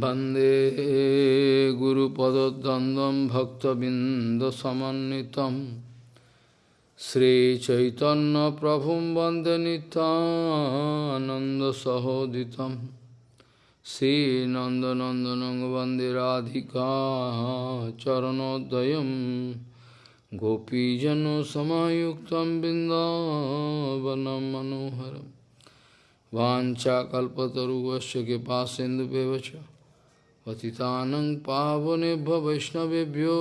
Bande Guru Padadandam Bhakta Bindasamanitam Sri Chaitanya Prabhum Bande Nanda Sahoditam Sri Nanda Nandanang Bande Radhika Charanodayam Gopijano Samayuktam Bindavanam Manoharam Vancha Kalpataru Vasya Kepa Sindhu पतितानं पावनेभ्य वैष्णवेभ्यो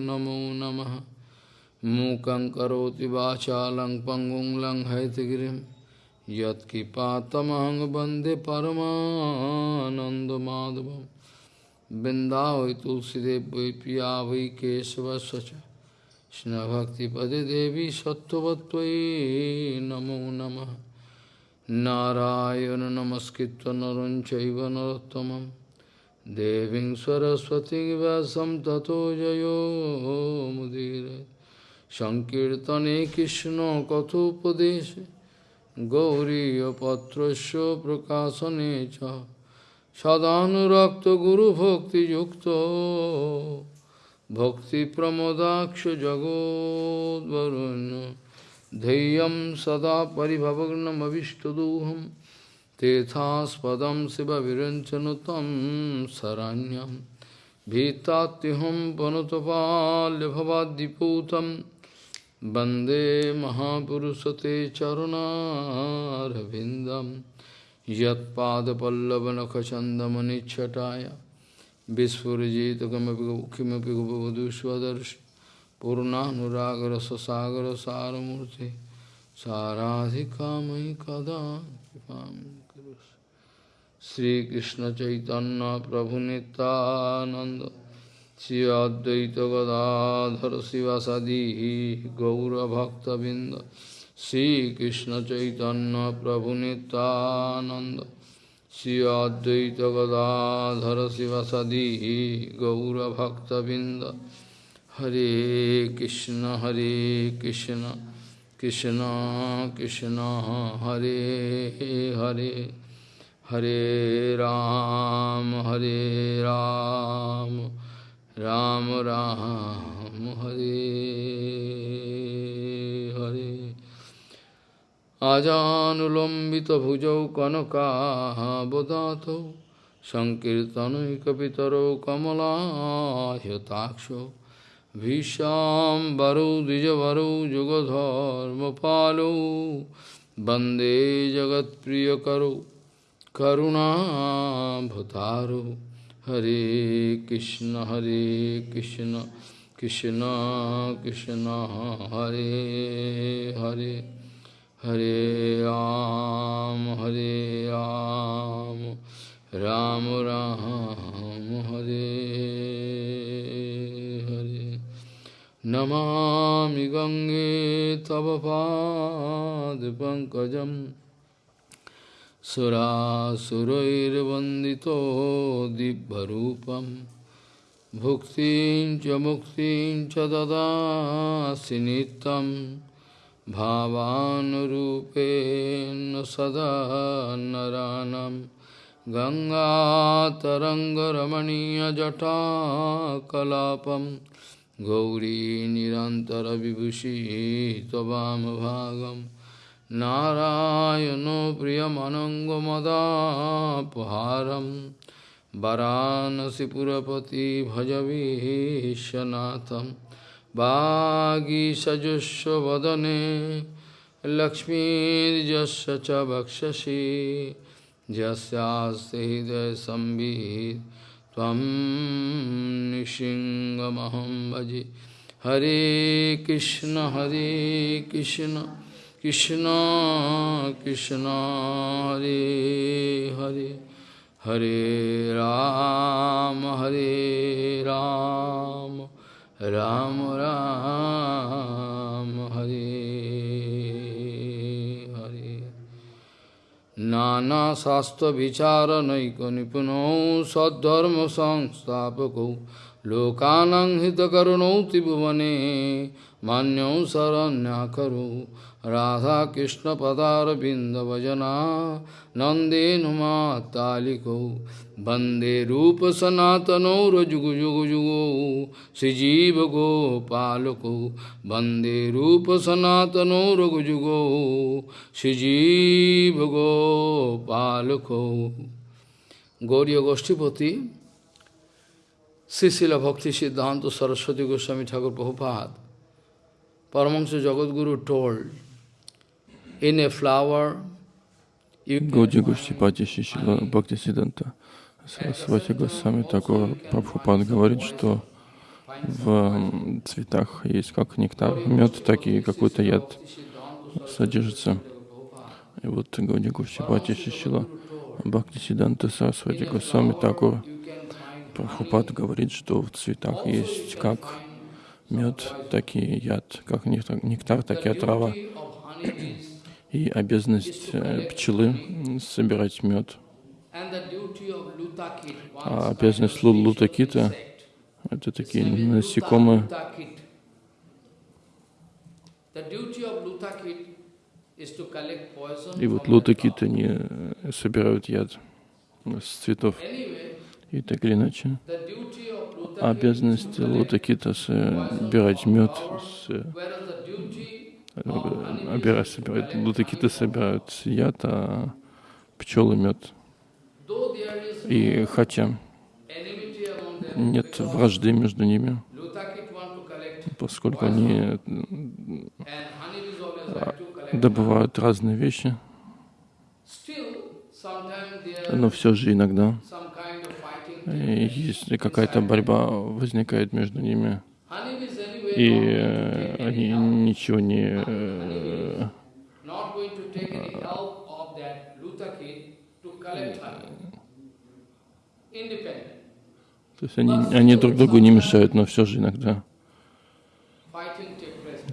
नमो नमः मूकं करोति वाचालं पङ्गुं लङ्घयतगिरिं यत्कृपातमहं वन्दे परमानन्दमाधवं बिन्दावै तुलसीदेव वै पिया वै केशवस्य च कृष्णभक्तिपदे देवी सत्त्ववत्त्वयि नमो नमः नारायण नमस्कृत्य नरं चैव Devim Saraswati Vasam Tato Jayo Mudire Sankirtane Krishna Kathopadeshe Gauriya Patrasya Prakasane Cha Sadhanurakta Guru Bhakti Yukta Bhakti Pramodaksha Jagod Varunya Deyam Sada Paribhavagnam Avishtaduham Tethaspadam Siva Viranchanutam Saranyam Bhitatiham Panutapalya Bhavadiputam Bande Mahapurusate Charuna Ravindam Yat Pada Pallavanakachandamani Chataya Vispurajita Kimapi Bhavaduswadarshi Purnanuragra Sasagara Saramurti Saradhika Mai Kada Kipam Sri Krishna Chaitanya Prabhu Nityananda Sri Advaita Gadadhar Sivasadihi Gaura Bhakta Binda Sri Krishna Chaitanya Prabhu Nityananda Sri Advaita Gadadhar Sivasadihi Gaura Bhakta Binda Hare Krishna Hare Krishna Krishna Krishna Hare Hare Hare Ram, Hare Ram, Ram Ram, Hare Hare. Ajanulambita bhujau kanaka bodhato, Sankirtanai kapitaro kamala hyataksho, Vishambaro dijavaro jugadharma palo, Bande jagat priyakaro, करुणाभतारौ हरे कृष्ण हरे कृष्ण कृष्ण कृष्ण, हरे हरे हरे राम हरे राम राम राम, हरे हरे। नमामि गङ्गे तव पादपङ्कजं सुरासुरैर्वन्दितो दिव्यरूपं भुक्तिं च मुक्तिं च ददासि नित्यं भावानुरूपेण सदा नरानं गङ्गातरङ्गरमणीयजटाकलापम् गौरी निरन्तरविभूषी त्ववामभागं नारायणो प्रियमनङ्गमदापहारं वरानसिपुरपति भजवीशनाथं वागीसजस्वदने लक्ष्मीर्यस्य च वक्षसि यस्यास्ति हृदयसंवित् त्वं भजे। हरे कृष्ण हरे Krishna. Krishna, Krishna, Hare Hare, Hare Ram, Hare Ram, Ram Ram, Hare Hare. Nana sastra vichara naiko nipuno sadharma সংস্থাপকৌ लोकानां हितकरुणौ त्रिभुवने मान्यौ शरण्या करु राधाकृष्णपदारविन्दभजना नन्देनुमातालिकौ वन्दे रूपसनातनौ रजुगुजुगुजुगौ श्रीजीवगोपालकौ वन्दे रूपसनातनौ रघुजुगौ श्रीजीवगोपालकौ। गौरीय गोष्ठीपति Sisila Bhakti Siddhanta Saraswati Goswami Thakur Prabhupada, Paramahansa Jagadguru told, Гауди Гуштипати Шишила Бхакти Сиданта Сарасвати Госвами такого Прабхупад говорит, что в цветах есть как нектар, мед, так и какой-то яд содержится. И вот Гауди Гуштипати Шишила Бхакти Сиданта Сарасвати Госвами такого Прабхупад говорит, что в цветах есть как мед, так и яд, как нектар, так и отрава и обязанность э, пчелы собирать мед. А обязанность лутакита — это такие насекомые. И вот лутакиты, они э, собирают яд с цветов. И так или иначе, обязанность лутакита собирать мед с Обира собирают, лутакиты собирают яд, а пчелы мед. И хотя нет вражды между ними, поскольку они добывают разные вещи, но все же иногда есть какая-то борьба возникает между ними и э, они ничего не э, то есть они, они друг другу не мешают, но все же иногда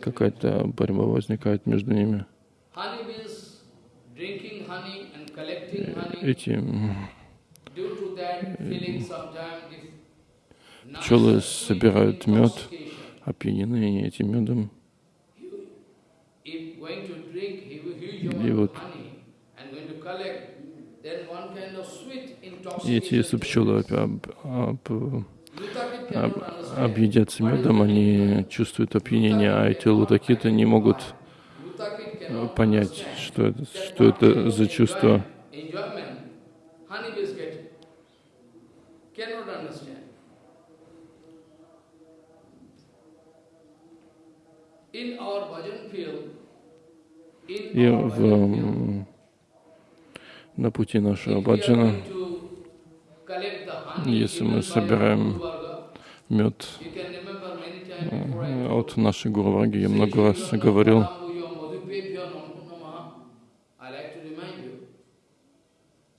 какая-то борьба возникает между ними. Эти пчелы собирают мед, опьянены этим медом. И вот эти, если пчелы об, об, об, объедятся медом, они чувствуют опьянение, а эти лутакиты не могут понять, что это, что это за чувство. И в, на пути нашего баджана, если мы собираем мед от нашей Гуру я много раз говорил,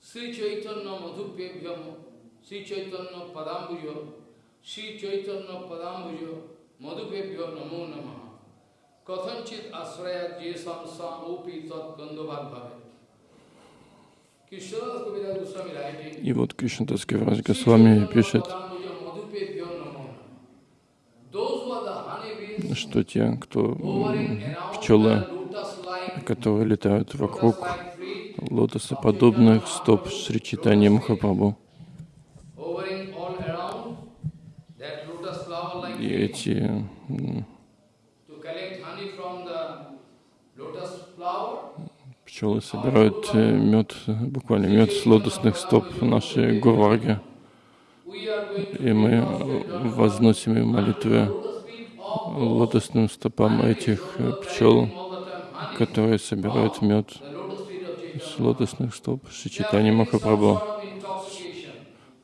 Sri Chaitanya Madhupebhyam, Sri Chaitanya Padambujo, Sri Chaitanya Padambujo, Madhupebhyo Namo Namaha. Kathanchit asraya jesam sam upi tat gandhabhat bhave. И вот Кришнадас Гавраж Госвами пишет, что те, кто пчелы, которые летают вокруг лотосоподобных стоп Шри Читани Махапрабху, и эти Пчелы собирают э, мед, буквально мед с лотосных стоп нашей Гурварги. И мы возносим им молитвы лотосным стопам этих э, пчел, которые собирают мед с лотосных стоп Шичитани Махапрабху.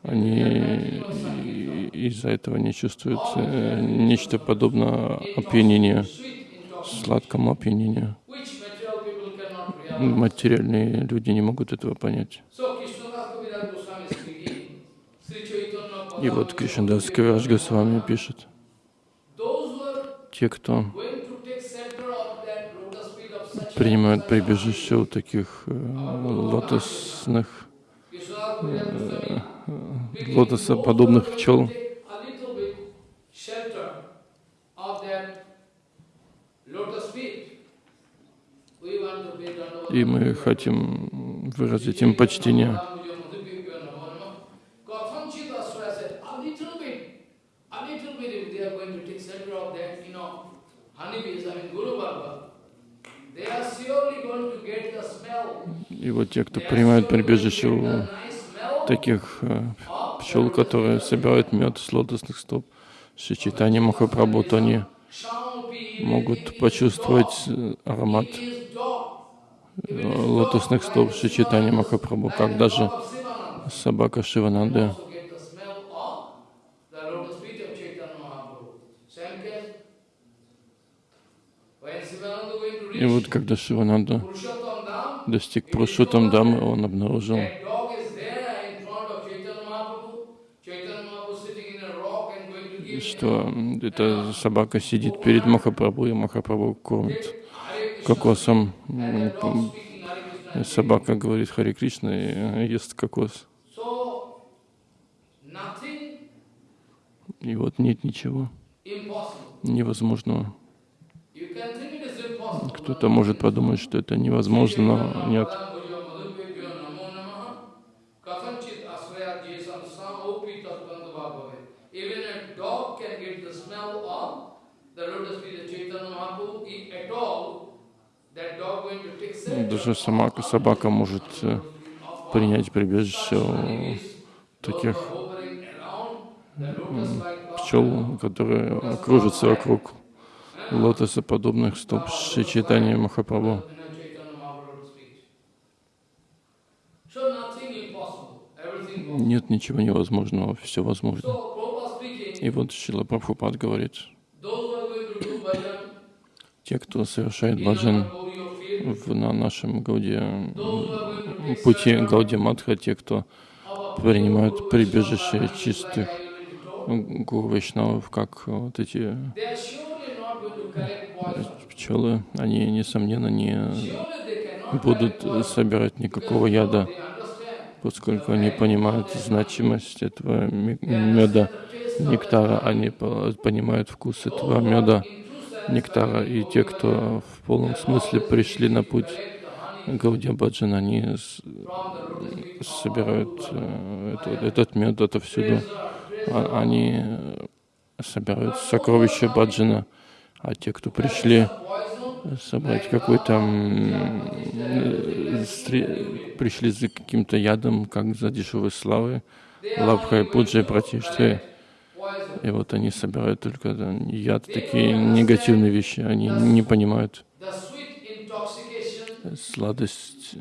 Они из-за этого не чувствуют э, нечто подобное опьянению, сладкому опьянению материальные люди не могут этого понять. И вот Кришнадас Кавираж Госвами пишет, те, кто принимают прибежище у таких э, лотосных, э, лотосоподобных пчел, и мы хотим выразить им почтение. Kathanchit Aswaya said, a little bit, a little bit if they are going to take shelter of that, you know, honeybees, I mean Guru Baba, they are surely going to get the smell. И вот те, кто принимает прибежище у таких э, пчел, которые собирают мед с лотосных стоп, с читанием Махапрабху, то они могут почувствовать э, аромат лотосных стоп с читанием Махапрабху, как даже собака Шивананды И вот когда Шивананда достиг Пурушотам Дамы, он обнаружил, что эта собака сидит перед Махапрабху, и Махапрабху кормит. Кокосом. Собака говорит Хари Кришна и ест кокос. И вот нет ничего невозможного. Кто-то может подумать, что это невозможно, но нет. Kathanchit asvaya jesam samopi tatvanda bhagave. Even a dog can get the smell of the lotus feet of Chaitanya Mahaprabhu. If at all, that dog going to take shelter Даже сама собака может э, принять прибежище у таких пчел, которые кружатся вокруг лотоса подобных стоп с читанием Махапрабху. Нет ничего невозможного, все возможно. И вот Шила Прабхупад говорит, те, кто совершает баджан на нашем Гауде, пути Гауди Матха, те, кто принимают прибежище чистых like I already told, гуру Вайшнавов, как вот эти poison. пчелы, они, несомненно, не будут собирать никакого яда, поскольку они понимают значимость этого меда, нектара, они по- понимают вкус этого меда, нектара. И те, кто в полном смысле пришли на путь Гаудия Баджан, они собирают э, это- этот мед отовсюду. А- Они собирают сокровища Баджана, а те, кто пришли собрать какой-то э, пришли за каким-то ядом, как за дешевой славой, лапхой, пуджей, пратиштой. И вот они собирают только яд, такие негативные вещи. Они не понимают сладость,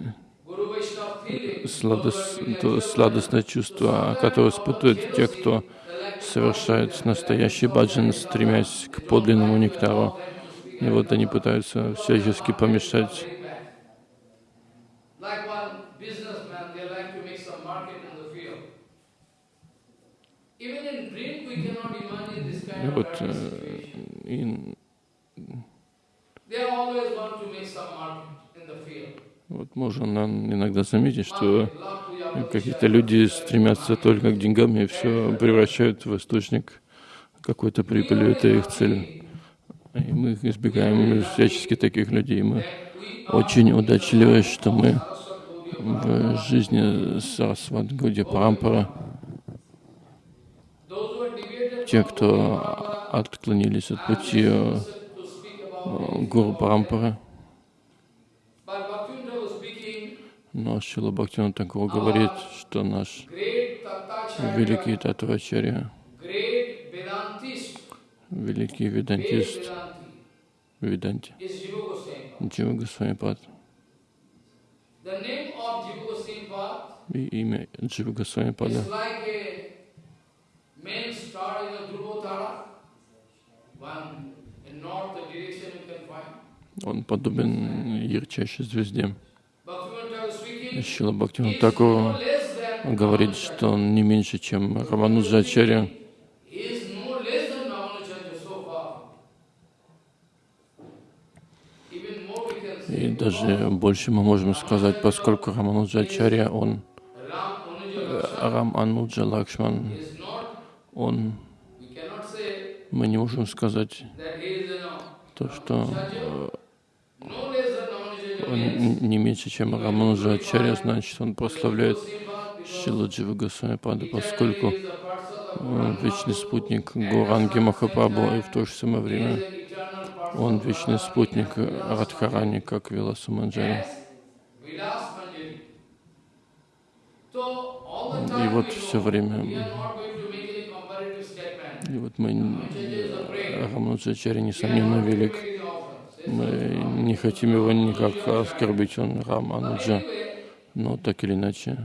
сладость, сладостное чувство, которое испытывают те, кто совершает настоящий баджан, стремясь к подлинному нектару. И вот они пытаются всячески помешать. like one businessman, they like to make some market in the field. Even in drink, we cannot imagine this И kind of вот practice э, situation. и They always want to make some market in the field. вот можно иногда заметить, что какие-то люди стремятся только к деньгам и все превращают в источник какой-то прибыли. Это их цель. И мы избегаем всячески таких людей. Мы очень удачливы, что мы в жизни Сарасват Гауди Парампара, Those who are deviated те, кто отклонились от пути э, Гуру Парампары, но Шила Бхактина Такур говорит, что наш великий Татвачарья, великий ведантист Веданти. Джива Госвами Пад. И имя Джива Госвами Пада Он подобен ярчайшей звезде. Шила less than говорит, что он не меньше, чем say. И даже больше мы можем сказать, поскольку Рамануджачарья, он Рам Ануджа Лакшман, он, мы не можем сказать то, что э, он не меньше, чем Рамануджа Ачарья, значит, он прославляет Шила Джива Госвами Пада, поскольку он вечный спутник Гуранги Махапрабху, и в то же самое время он вечный спутник Радхарани, как Виласа Манджари. И вот все время, и вот мы, Рамануджачари, несомненно, велик. Мы не хотим его никак оскорбить, он Рамануджа, но так или иначе,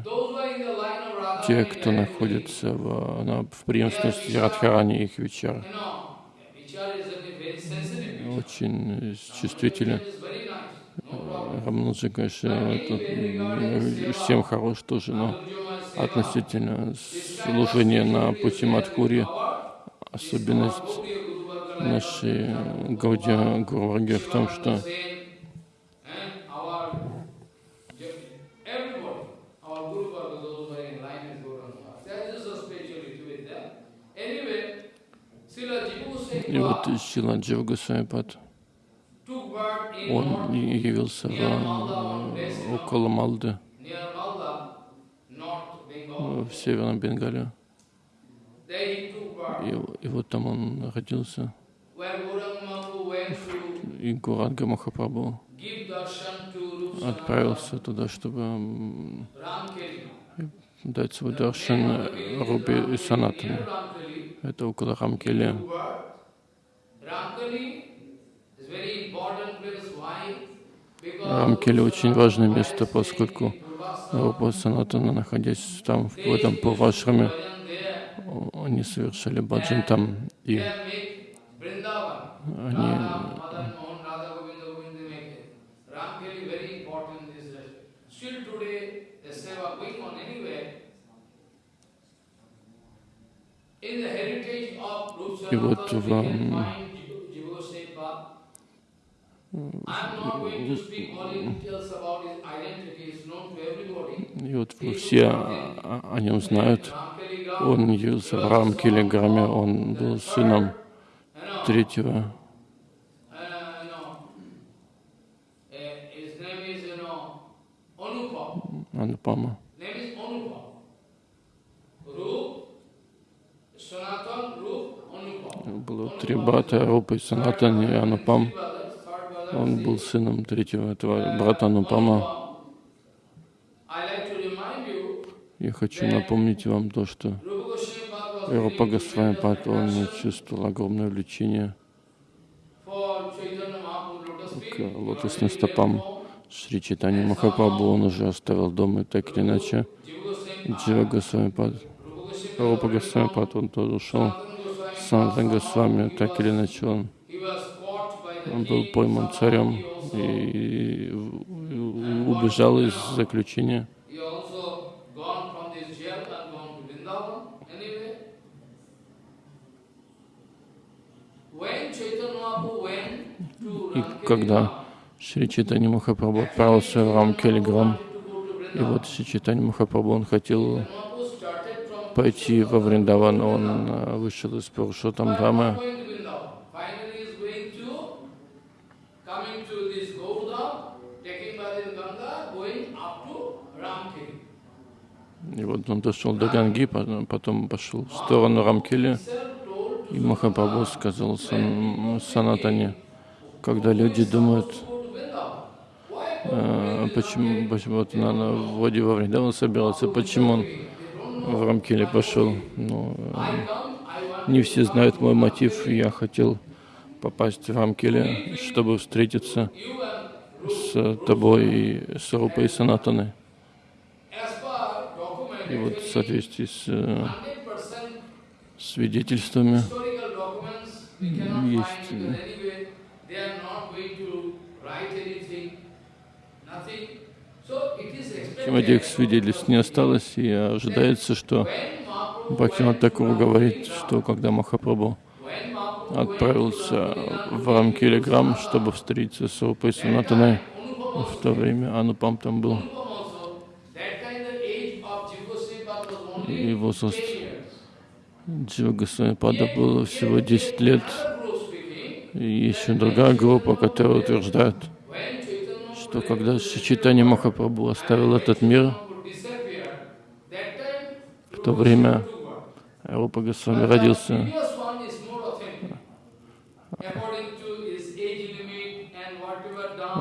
те, кто находится в, на, в преемственности Радхарани, их вечер, очень чувствителен. Рамануджа, конечно, всем хорош тоже, но относительно служения на пути Мадхури, особенность нашей Гаудия Гурварги в том, что и вот Сила Джива Госвамипад, он явился в, около Малды, в Северном Бенгале. И, и вот там он родился. И Гуранга Махапрабху отправился туда, чтобы дать свой даршан Руби и Санатане. Это около Рамкели. Рамкели очень важное место, поскольку Рупа Санатана, находясь там, в этом Пурвашраме, они совершали баджан там, и они и вот в и вот все о нем знают. Он явился в Рамкилиграме, он был сыном третьего Анупама. Было три брата, Рупа, Санатан и Анупам. Он был сыном третьего этого брата Анупама. Я хочу напомнить вам то, что Рупа Госвамипад, он чувствовал огромное влечение к лотосным стопам Шри Читани Махапрабху. Он уже оставил дом и так или иначе Джива Госвамипад, Рупа Госвамипад, он тоже ушел. Санатан Госвами, так или иначе он он был пойман царем и убежал из заключения. Когда Шри Читани Махапрабху отправился в Рам Келиграм, и вот Шри Читани Махапрабху, он хотел пойти во Вриндаван, он э, вышел из Пурушотам Драмы, И вот он дошел до Ганги, потом пошел в сторону Рамкели, и Махапрабху сказал сан, Санатане, когда люди думают, э, почему, почему вот на, на вроде во время он собирался, почему он в Рамкеле пошел. Ну, э, не все знают мой мотив, я хотел попасть в Рамкеле, чтобы встретиться с тобой и с Рупой Санатаной. И вот в соответствии с э, свидетельствами есть чем свидетельств не осталось, и ожидается, что Бхактинат Такур говорит, что когда Махапрабху отправился в Рамкилиграм, чтобы встретиться с Рупой Санатаной, в то время Анупам там был. и возраст Джива Госвамипада было всего 10 лет. И еще другая группа, которая утверждает, что когда Шичитани Махапрабху оставил этот мир, в то время Рупа Госвами родился.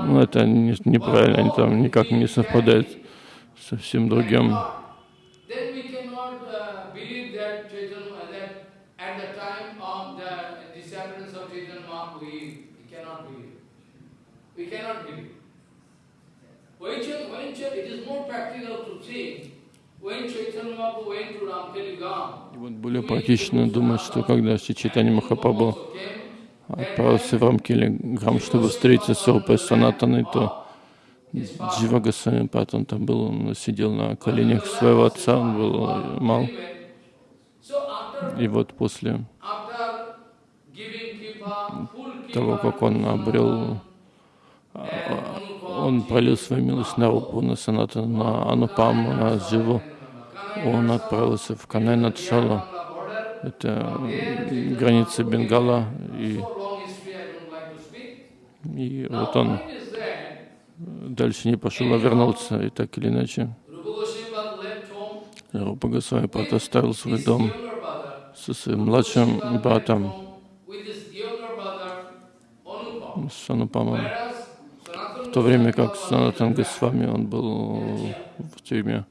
Ну, это не, неправильно, они там никак не совпадают со всем другим. И вот более практично думать, что когда Читани Махапрабху отправился в Рамкели Грам, чтобы встретиться с Рупой Санатаной, то Джива Госвами он там был, он сидел на коленях своего отца, он был мал. И вот после того, как он обрел, он пролил свою милость на Рупу, на Саната, на Анупаму, на Дживу, он отправился в Канай-Надшалу, это граница Бенгала, и, и вот он дальше не пошел, а вернулся, и так или иначе. Рупа Госвами оставил свой дом со своим младшим братом, с Анупамом, то время как Санатан Госвами, он был в тюрьме.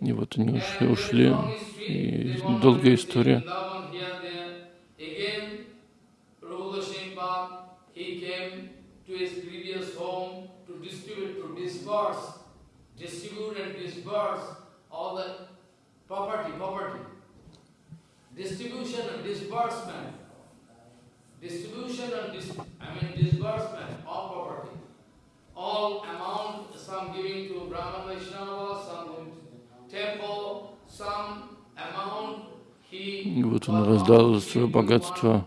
И вот они ушли, ушли и долгая история. property, property. Distribution and disbursement. Distribution and dis I mean disbursement of property. All amount, some giving to Brahman Vaishnava, some going to temple, some amount he... Вот он раздал свое богатство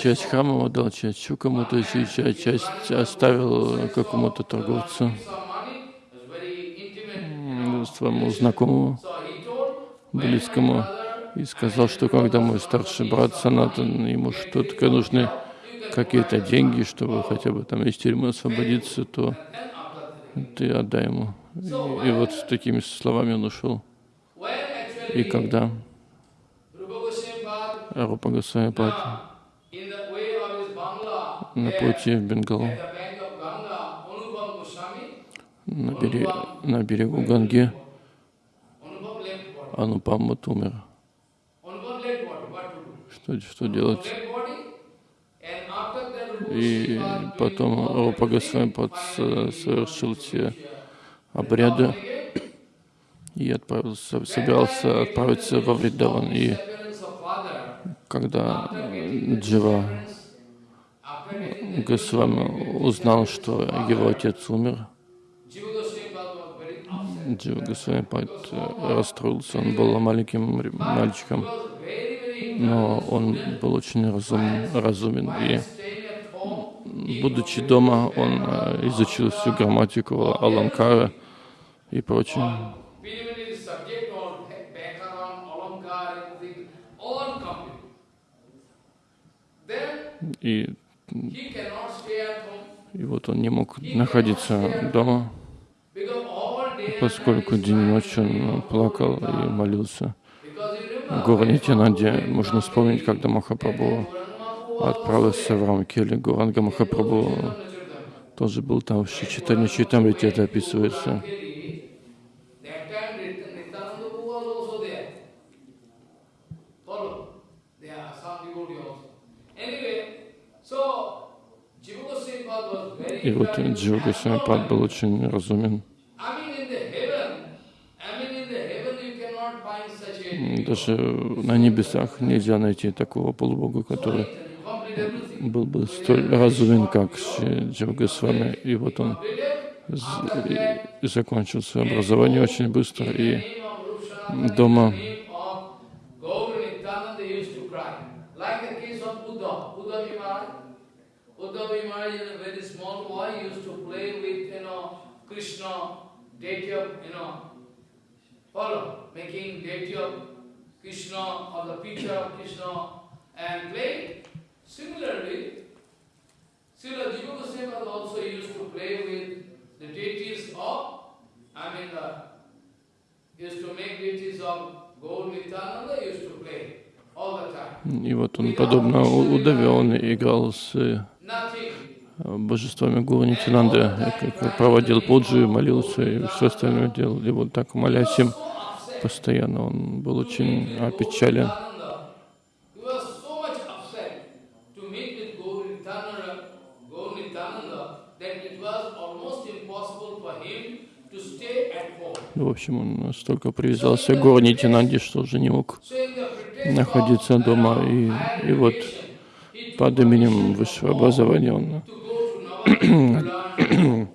часть храма отдал, часть еще кому-то, еще часть оставил какому-то торговцу, своему знакомому, близкому, и сказал, что когда мой старший брат Санатан, ему что-то нужны какие-то деньги, чтобы хотя бы там из тюрьмы освободиться, то ты отдай ему. И, и вот с такими словами он ушел. И когда Рупа Госвамипад на пути в Бенгалу, на, берег, на берегу Ганги, Анупаммат умер. Что, что делать? И потом Рупа Госвамипад совершил те обряды и отправился, собирался отправиться во Вриндаван. И когда Джива Госвами узнал, что его отец умер, Джива Госвами расстроился, он был маленьким мальчиком, но он был очень разум, разумен, и будучи дома, он э, изучил всю грамматику Аланкара и прочее. И, и вот он не мог находиться дома, поскольку день и ночь он плакал и молился. Гора Нитянанде можно вспомнить, когда Махапрабху отправился в Рамкели. Гуранга Махапрабху тоже был там, в Читане Читамрите это описывается. И вот Джива Госвамипад был очень разумен. Даже на небесах нельзя найти такого полубога, который был бы столь разумен, как Джива Госвами. И вот он закончил свое образование очень быстро. И дома Krishna, deity of, you know, follow, making deity of И вот он, подобно Удаве, он играл с э, божествами Гуру как проводил пуджи, молился и все остальное делал. И вот так, молясь им. постоянно, он был очень опечален. В общем, он настолько привязался к Гуру Нитянанде, что уже не мог находиться дома. И, и вот под именем высшего образования он to go to Navadvip to learn.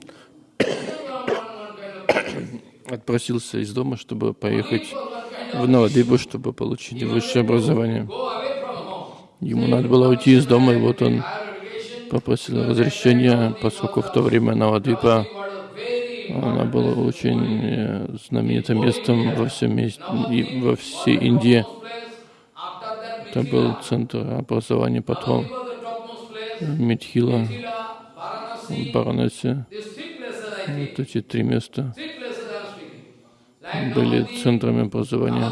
One kind of отпросился из дома, чтобы поехать в of Новодвипу, чтобы получить высшее образование. Ему надо было уйти из дома, и вот он попросил разрешения, поскольку в то время Новодвипа она была очень э, знаменитым местом во всем и во всей Индии. Это был центр образования потом. Митхила, think. вот эти три места Three places I'm speaking. Like были центрами образования.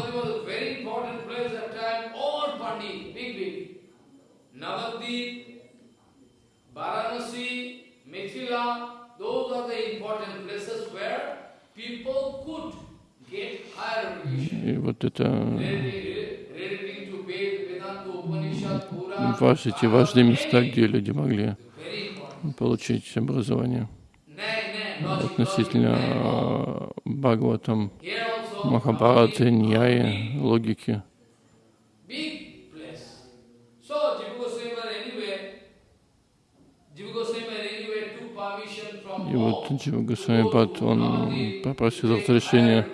И вот это Relating relating to Ved, Vedanta, Upanishad, Pura, ваш, эти важные места, где люди могли получить образование. Относительно э, Бхагаватам, Махабхараты, Ньяи, логики. И вот Джива to Госвами go Пад, to он попросил разрешения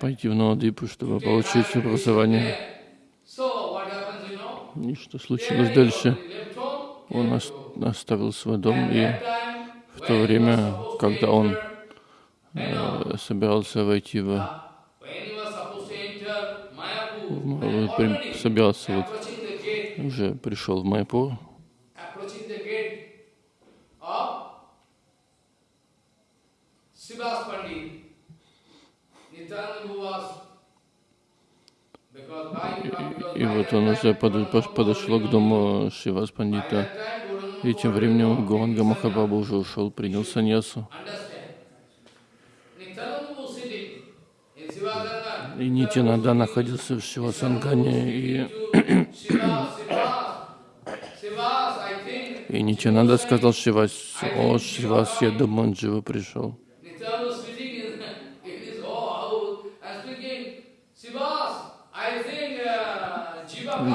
пойти в Новодвипу, чтобы получить образование. И что случилось дальше? Он оставил свой дом, и в то время, когда он э, собирался войти в, uh, в- собирался вот уже пришел в Майпур, и by вот он уже подошел к дому Шивас Пандита, и тем временем Гуанга Махабаба уже ушел, принял саньясу. И Нитянанда находился в Шивасангане, и, и Нитянанда сказал Шивас, о, Шивас, я думаю, живо пришел.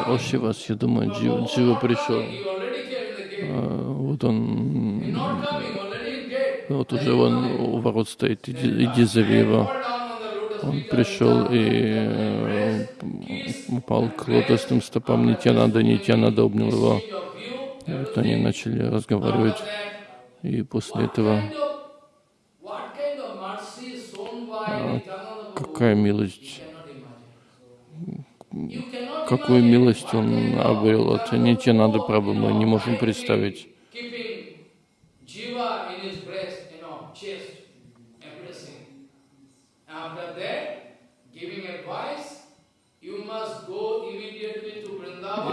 О. Шивас, я думаю, Джива, Джива not пришел. Вот он, вот уже он у ворот стоит, иди, иди uh, зови его. Он пришел и э, упал к лотосным стопам Нитянанда, Нитянанда обнял его. И вот они начали разговаривать. И после этого, а, какая милость, какую милость он обрел от Нитянады Прабху, мы не можем представить.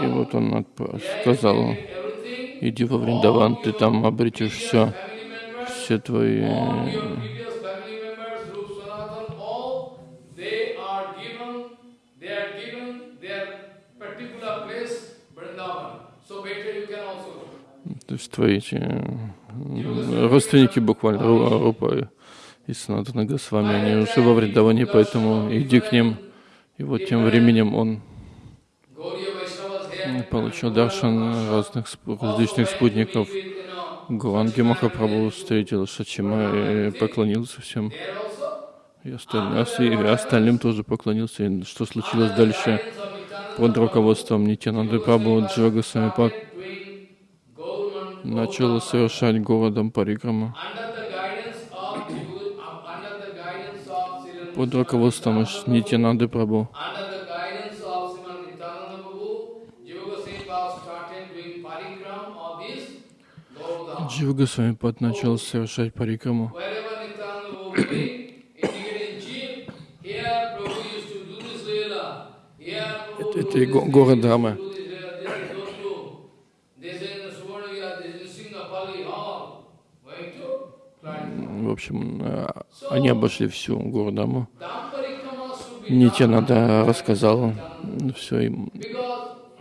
И вот он сказал, иди во Вриндаван, ты там обретешь все, все твои То есть твои эти, родственники буквально, Ру- Рупа и Санатана Госвами, они уже во Вриндаване, поэтому иди к ним. И вот тем временем он получил даршан разных различных спутников. Гуанги Махапрабху встретил Шачима и поклонился всем. И остальным, и остальным тоже поклонился. И что случилось дальше? под руководством Нитянанды Прабху Джагасвами Пак начала совершать городом парикрама под руководством Нитянанды Прабху. Джива Госвами начал совершать парикраму. Going to Clarity. В общем, э, они обошли всю гору Даму. Нитянада рассказал все им,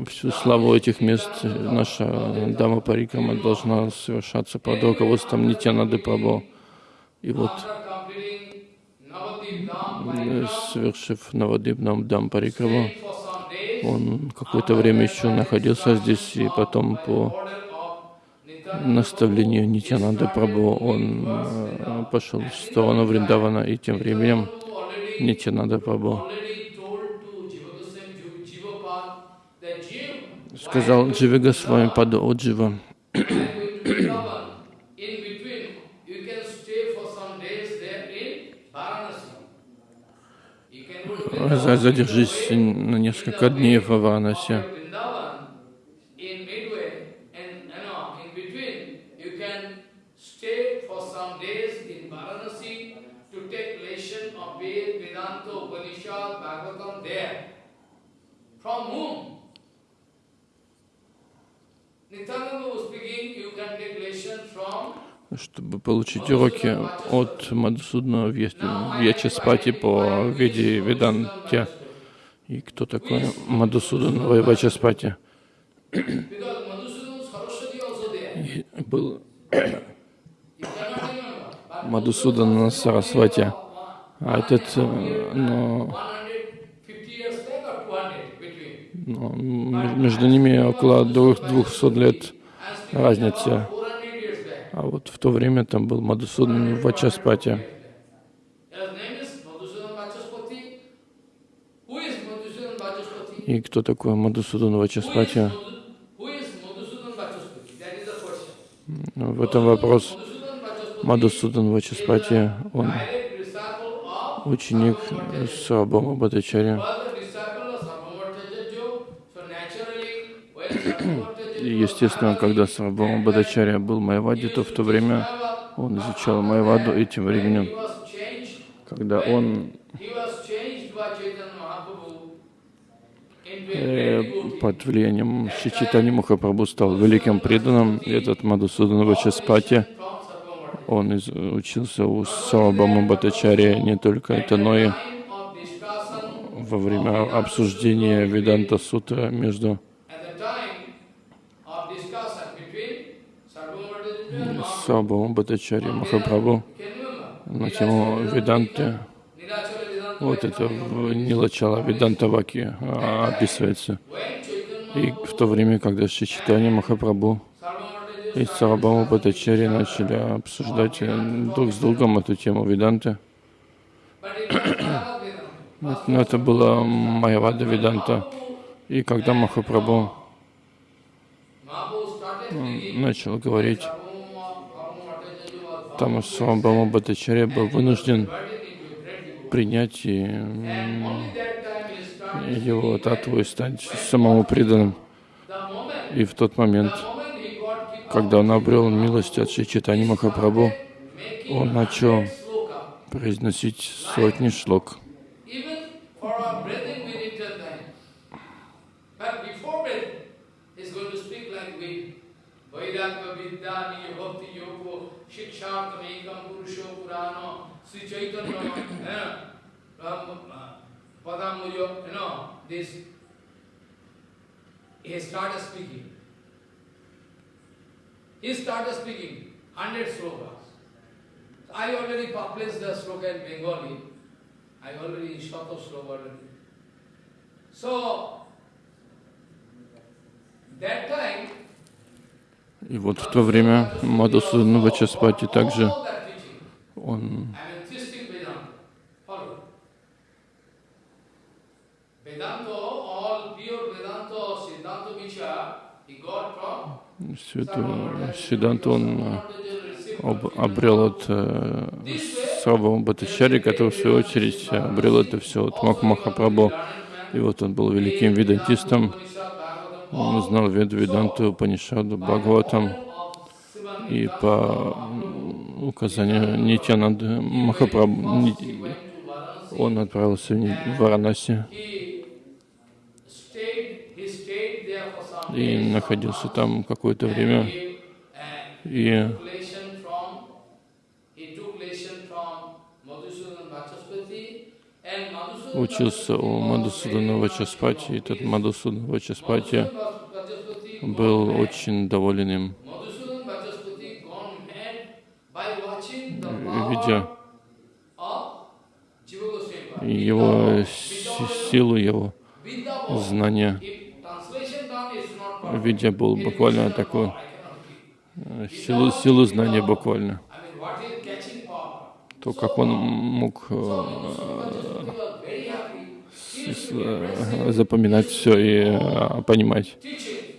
всю славу этих мест. Наша Дама Парикрама должна совершаться под руководством Нитянады Прабhu. И вот, э, совершив Навадипнам Дам Парикраму, stayed for some days он какое-то время еще находился здесь, и потом по наставлению Нитянанды Прабhu он э, пошел в сторону Вриндавана, и тем временем Нитянанда Прабhu already told to Jiva Goswami, Jivapad, that Jiv, сказал Дживига с вами под Оджива, while going to Vrindavan, in between, you can stay for some days there in Varanasi. You can go to «За- Vrindavan, задержись на несколько дней в Варанаси. after Vrindavan, in midway, and you know, in between, you can stay for some days in Varanasi to take lesson of Ved, Vedanta, Upanishad, Bhagavatam there. From whom? Nityananda was speaking, you can take lesson from чтобы получить уроки от Мадхусудна Вьячаспати по Веде Веданте. И кто такой Мадхусудан Вачаспати? because Madhusudan Saraswati also there. И Был Мадхусудан Сарасвати. А этот, э, но 150 years back or 200 between. но между ними около двух- 200 лет разница. А вот в то время там был Мадхусудан Вачаспати. И кто такой is, Вачаспати? В этом вопрос. Мадхусудан Вачаспати, он ученик Сарабхама Бхаттачарья. Естественно, когда Сарабхама Бхаттачарья был Майавади, то в то время он изучал Майаваду, и тем временем, когда он э, под влиянием Шичитани Махапрабху стал великим преданным, этот Мадхусудан Вачаспати, он учился у Сарабхама Бхаттачарьи не только это, но и во время обсуждения Веданта Сутра между at the time of discussion between Sarvabhaumacharya and Mahaprabhu. Сарабхама Бхаттачарьи и Махапрабху Can you remember? на тему Веданты. Вот это в Нилачала Ведантаваки а, описывается. И в то время, когда Шичитани Sarvabhaumacharya и Сарабхама Бхаттачарья начали обсуждать э, друг с другом эту тему Веданты, но это было Майявада Веданта. И когда Махапрабху начал говорить, Там Сарабхама Бхаттачарья был вынужден принять и его татву и стать самому преданным. И в тот момент, когда он обрел милость от Шичитани Махапрабху, он начал произносить сотни шлок. Like Purano Sri Chaitanya eh, um, uh, Padamuyo, you know, this. He started speaking. He started speaking, 100 slokas. I already published the sloka in Bengali. I already shot of sloka already. So, that time, И вот в то время Мадхусудан Вачаспати также он всю эту Сиданту он э, об- обрел от э, Сарабхама Бхаттачарьи, который в свою очередь обрел это все от Мах Махапрабху. И вот он был великим ведантистом, он знал Веду Веданту, Панишаду, Бхагаватам, И по указанию Нитянанды Махапрабху, он отправился в Варанаси и находился там какое-то время. И took lesson from, he took lesson from Madhusudan Vachaspati, and Madhusudan учился у Мадусудана Вачаспати, и этот. Мадусудан Вачаспати был очень доволен им, видя его си- силу, его знания. Видя был буквально э, силу, силу знания буквально. То, как он мог запоминать все и э, понимать.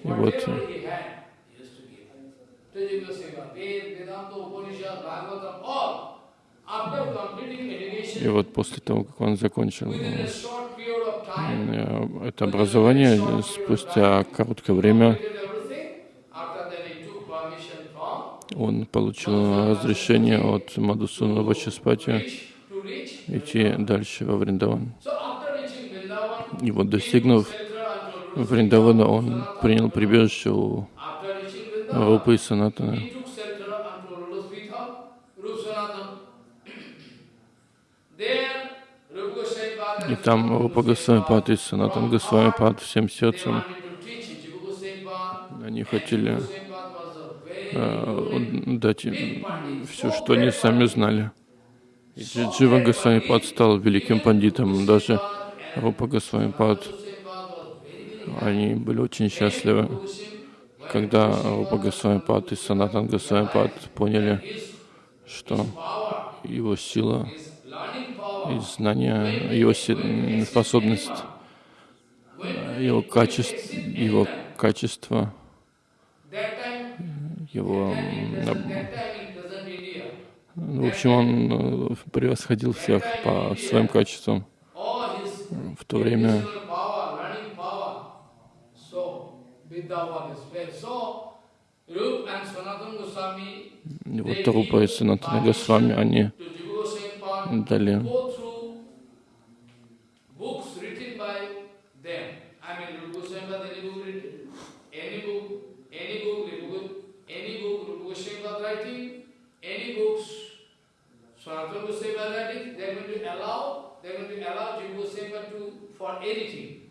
И вот, И вот после того, как он закончил э, это образование, спустя короткое время он получил разрешение от Мадусуна Вачаспати идти дальше во Вриндаван. So after reaching Vrindavan, И вот достигнув Вриндавана, он принял прибежище у Рупы и Санатана. И там Рупа Госвами Пад и Санатан Госвами Пад всем сердцем, они хотели э, дать им все, что они сами знали. И Джи- Джива Госвами Пад стал великим пандитом. Даже Рупа Госвами Пад, Goswami Pad was very, very они были очень счастливы, когда Рупа Госвами Пад и Санатан Госвами Пад поняли, что его сила и знания, его способность, его качество, его качество, его, в общем, он э, превосходил всех по своим качествам. В то время вот Рупа и Санатана Госвами, они дали Sanatana Goswami writing, they are going to allow,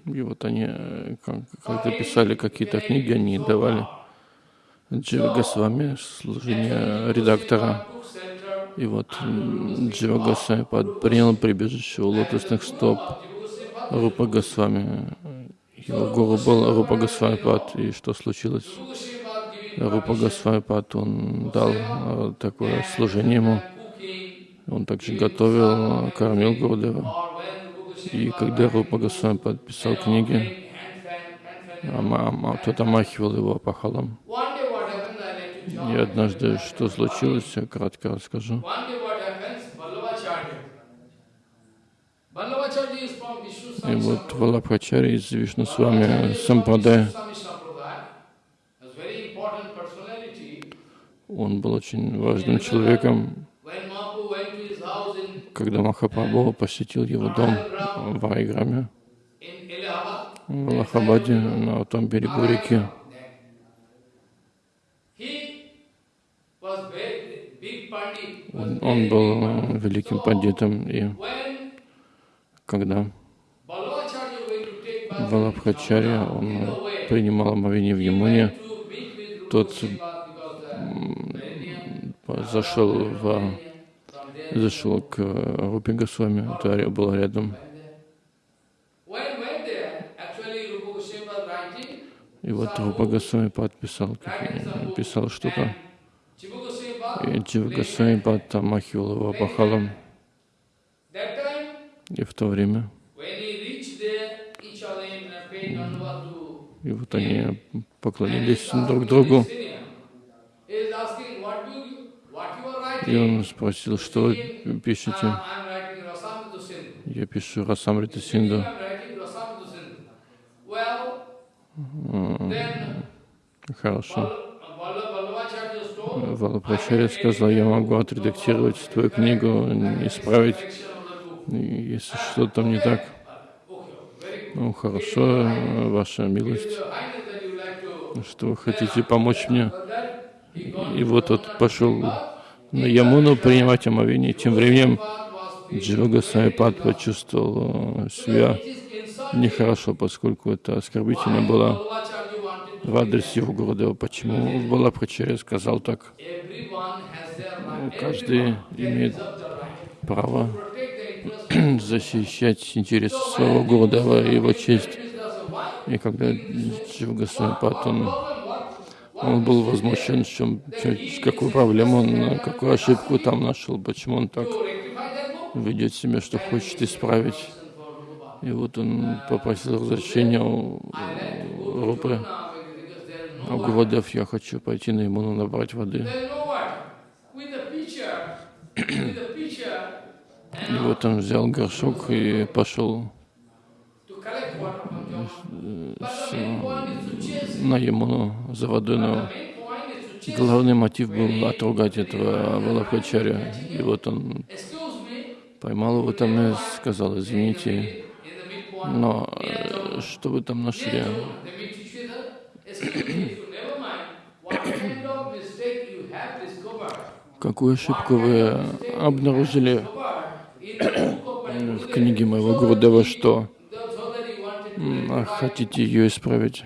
И вот они, э, как- когда писали какие-то книги, они давали Джива Госвами служение редактора. И вот Джива Госвами принял прибежище у лотосных стоп Рупа Госвами. Его гуру был Рупа Госвами Пад. И что случилось? Рупа Госвами Пад, он дал э, такое служение ему. Он также готовил, кормил Гурдева. И когда Рупа Госвами подписал книги, тот омахивал его пахалом. И однажды, что случилось, я кратко расскажу. И вот. Валабхачари из Вишну с вами personality. он был очень важным человеком. When Mahaprabhu went to his house in, Когда Махапрабху посетил его дом в Айграме, в Аллахабаде, на том берегу реки, он, был великим пандитом. И когда Yamuna, он принимал омовение в Ямуне, тот зашел в зашел к Рупе Госвами, это было рядом. И вот Рупа Госвами подписал, писал что-то. И Джива Госвами Пад омахивал его пахалом. И в то время, и вот они поклонились друг другу. asking the senior. He is asking, what do you, what you are И он спросил, что вы пишете? Я пишу Расамрита Синду. Хорошо. Валапрачарья сказал, я могу отредактировать твою книгу, исправить, если что-то там не так. Ну, хорошо, ваша милость, что вы хотите помочь мне. И вот тот пошел Ямуну принимать омовение. Тем временем Джива Сайпад почувствовал себя нехорошо, поскольку это оскорбительно было в адрес его Гурудева. Почему Балапрачарья сказал так? Каждый имеет право защищать интересы своего и его честь. И когда Джива Сайпад, он он был возмущен, в чем, какую проблему он, какую ошибку там нашел, почему он так ведет себя, что хочет исправить. И вот он попросил разрешения у Рупы. А я хочу пойти на Имуну набрать воды. И вот он взял горшок и пошел на Ямуну за водой, но главный мотив был отругать этого Валабхачаря. И вот он поймал его там и сказал, извините, но э, что вы там нашли? Какую ошибку вы обнаружили? В книге моего Гурудева, что хотите ее исправить?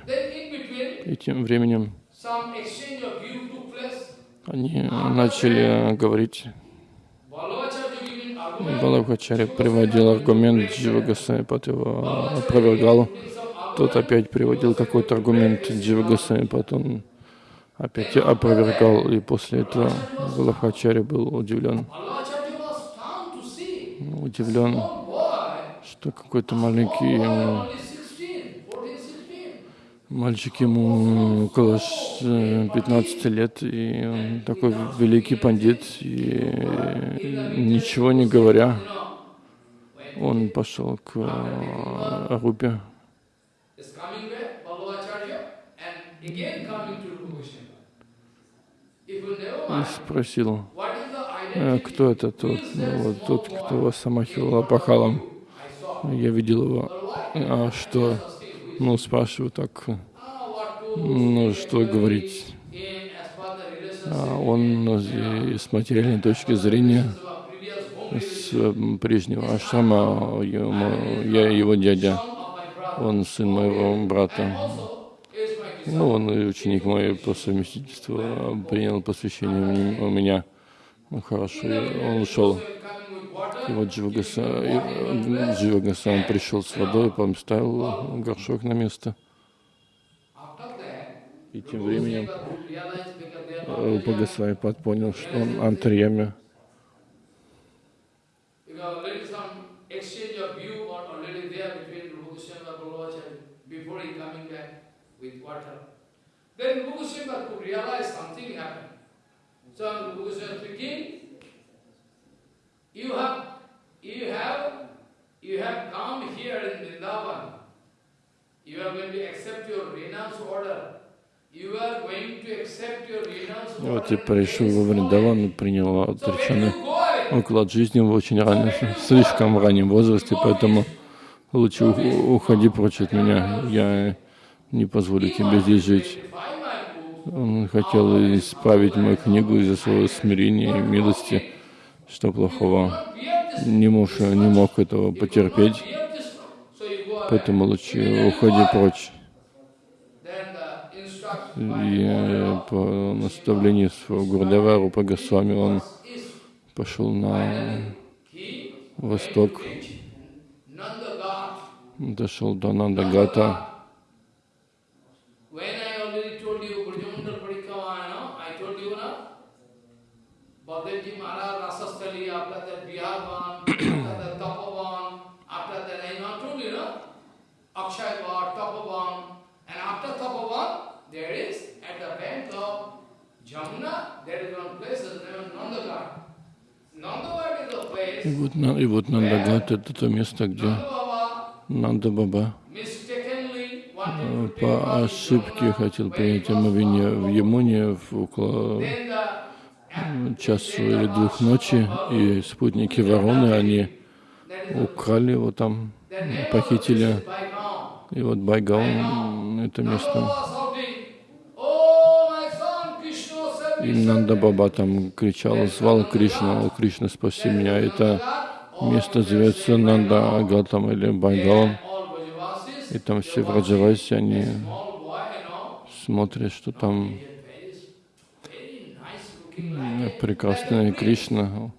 И тем временем они начали говорить. Балабхачари приводил аргумент, Джива Госвамипат его опровергал. Тот опять приводил какой-то аргумент, Джива Госвамипат он опять опровергал. И после этого Балабхачари был удивлен. Удивлен, что какой-то маленький Мальчик ему около 15 лет, и он такой великий пандит, и ничего не говоря, он пошел к Арупе. И спросил, «Э, кто это тот, ну, вот тот, кто вас самахивал пахалом. Я видел его. А что? Ну, спрашиваю так, ну, что говорить. А он с материальной точки зрения, с прежнего ашрама, я его дядя, он сын моего брата. Ну, он ученик мой по совместительству, принял посвящение у меня. Ну, хорошо, он ушел. И вот Дживагасан пришел с водой, поставил горшок на место. И тем временем Рупа Госвамипад понял, что он антарьями. Then Rupa Goswami something happened. So Rupa Goswami you have you have, you have come here in Vrindavan, you are going to accept your renounce order. You are going to accept your renounce order. Вот ты пришел во Вриндаван и принял отреченный уклад жизни в очень раннем, слишком раннем возрасте, поэтому лучше уходи прочь от меня. Я не позволю тебе здесь жить. Он хотел исправить мою книгу из-за своего смирения и милости. Что плохого? не, муж, не мог этого потерпеть, поэтому лучше уходи прочь. И э, по наставлению своего Гурдева Рупа Госвами он пошел на восток, дошел до Нандагата. There is at the bank of Jamuna, there is one place named place. И вот, и вот Нандагат это то место, где Нанда Баба по ошибке хотел принять омовение в Ямуне в около часу или двух ночи, и спутники вороны, они украли его там, похитили. И вот Байгаон, это место. И Нанда Баба там кричал, звал Кришну, «О, Кришна, спаси меня». Это место зовется Нанда Агатам или Байгалом. И там все в Раджавасе, они смотрят, что там прекрасная Кришна,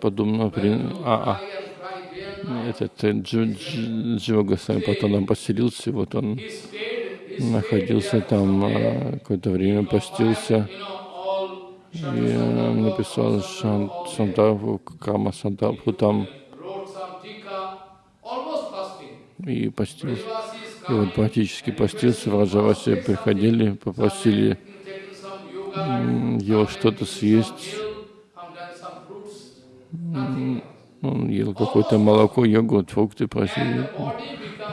подобно а, а. этот Джива Госвами потом там поселился, вот он находился там а, какое-то время, постился и написал Сантарбху, Кама Сантарбху там и постился. И вот практически постился, в Раджавасе приходили, попросили его что-то съесть. Он ел какое-то молоко, йогурт, фрукты просили.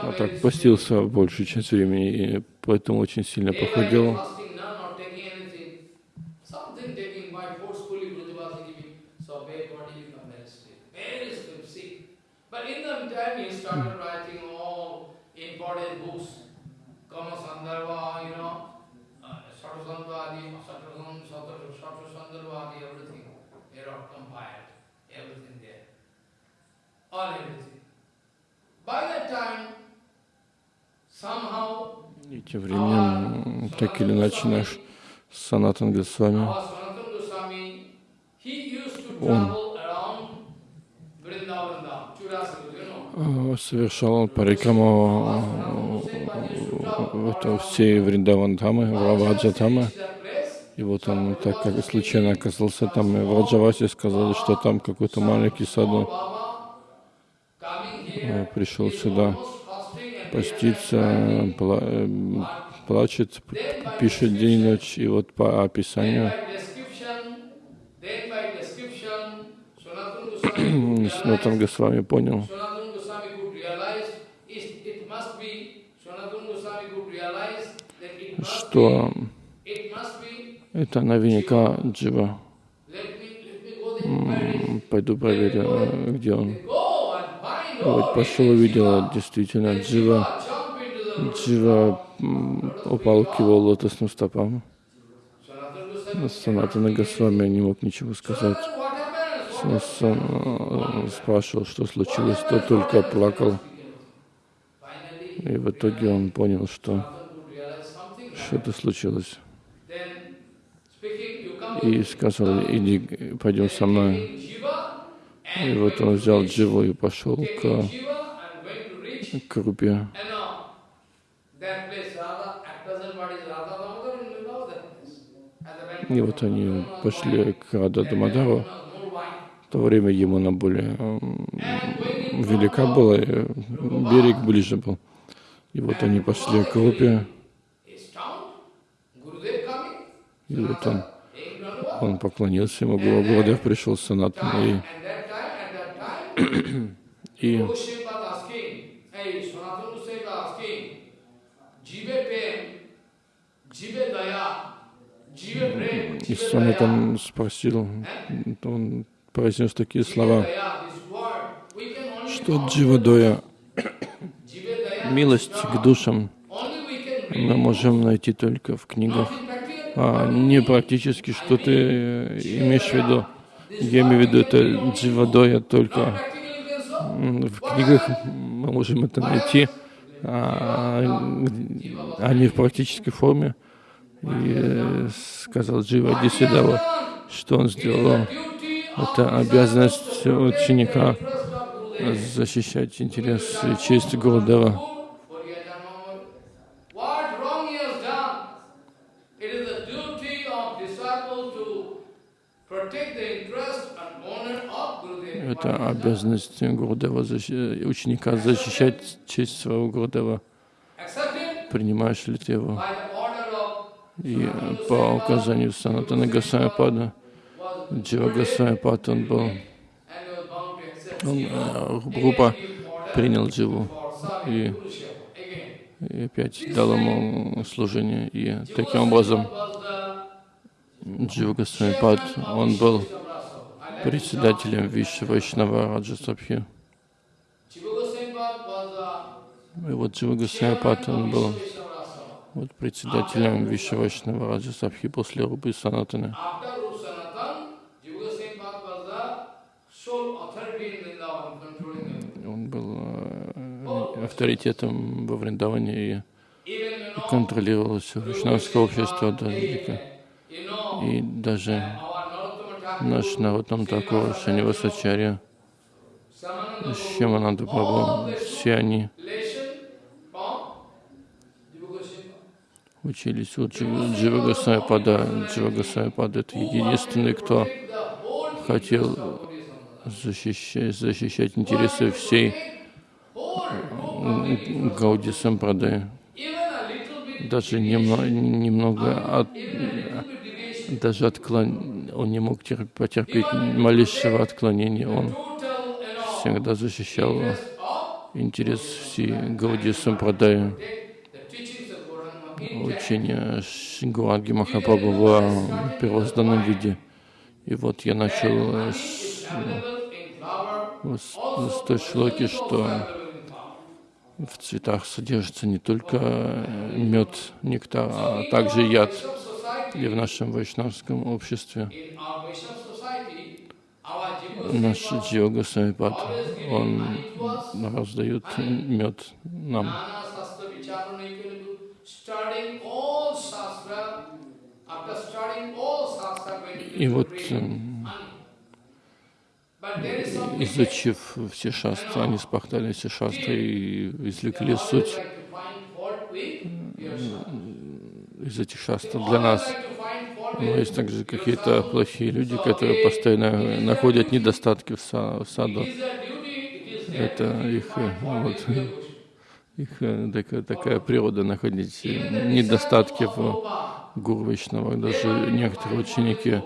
А так постился большую часть времени, и поэтому очень сильно похудел. И тем временем, так или иначе, наш Санатан Госвами, он совершал парикраму это все Вриндавандамы, Враваджатамы. И вот он так как случайно оказался там, и в Раджавасе сказали, что там какой-то маленький саду. Пришел сюда поститься, плачет, пишет день и ночь. И вот по описанию Снатан Госвами понял, что это наверняка Джива. Пойду проверю, где он. Вот пошел, увидел, действительно, Джива, Джива упал к его лотосным стопам. Санатана Госвами не мог ничего сказать. Он спрашивал, что случилось, тот только плакал. И в итоге он понял, что что-то случилось. И сказал, иди, пойдем со мной. И вот он взял Дживу и пошел к, к Рупе. И вот они пошли к Рада Дамадару. В то время Емуна более велика была, берег ближе был. И вот они пошли к Рупе. И вот он, он поклонился ему, Гурудев пришел с Санатом, и, и и Санатан спросил, он произнес такие слова, что Дживадоя, милость к душам, мы можем найти только в книгах а не практически, что ты имеешь в виду. Я имею в виду это дживадоя только в книгах мы можем это найти, а, а не в практической форме. И э, сказал Джива Дисидава, что он сделал. Это обязанность ученика защищать интерес и честь Гурудева. Это обязанность Гурудева, ученика защищать честь своего Гурудева. Принимаешь ли ты его? И по указанию Санатана Гасамапада, Джива Гасамапад, он был, он, группа принял Дживу и, и опять дал ему служение. И таким образом Джива Госвамипад, он был председателем Виши Вайшнава Раджасабхи. И вот Джива Госвамипад, он был вот председателем Виши Вайшнава Раджасабхи после Рубы Санатаны. Он был э, авторитетом во Вриндаване и контролировал все вайшнавское общество до И даже наш народ там такого Шанивасачарья, Шьямананда Прабhu, все они учились у Джива Госвамипада. Джива Госвамипада — это единственный, кто хотел защищать, защищать интересы всей Гауди Сампрадая. Даже немного, немного от, даже отклон, он не мог терп, потерпеть малейшего отклонения. Он всегда защищал интерес всей Гауди Сампрадая. Учение Гуранги Махапрабху в первозданном виде. И вот я начал с, с, с той шлоки, что в цветах содержится не только мед, нектар, а также яд. И в нашем вайшнавском обществе наш Джиога Самипад, он раздает мед нам. И вот, изучив все шастры, они спахтали все шастры и извлекли суть из этих шастр для нас. Но есть также какие-то плохие люди, которые постоянно находят недостатки в, са в саду. Это их, вот, их такая, такая природа находить недостатки в Вайшнава. Даже некоторые ученики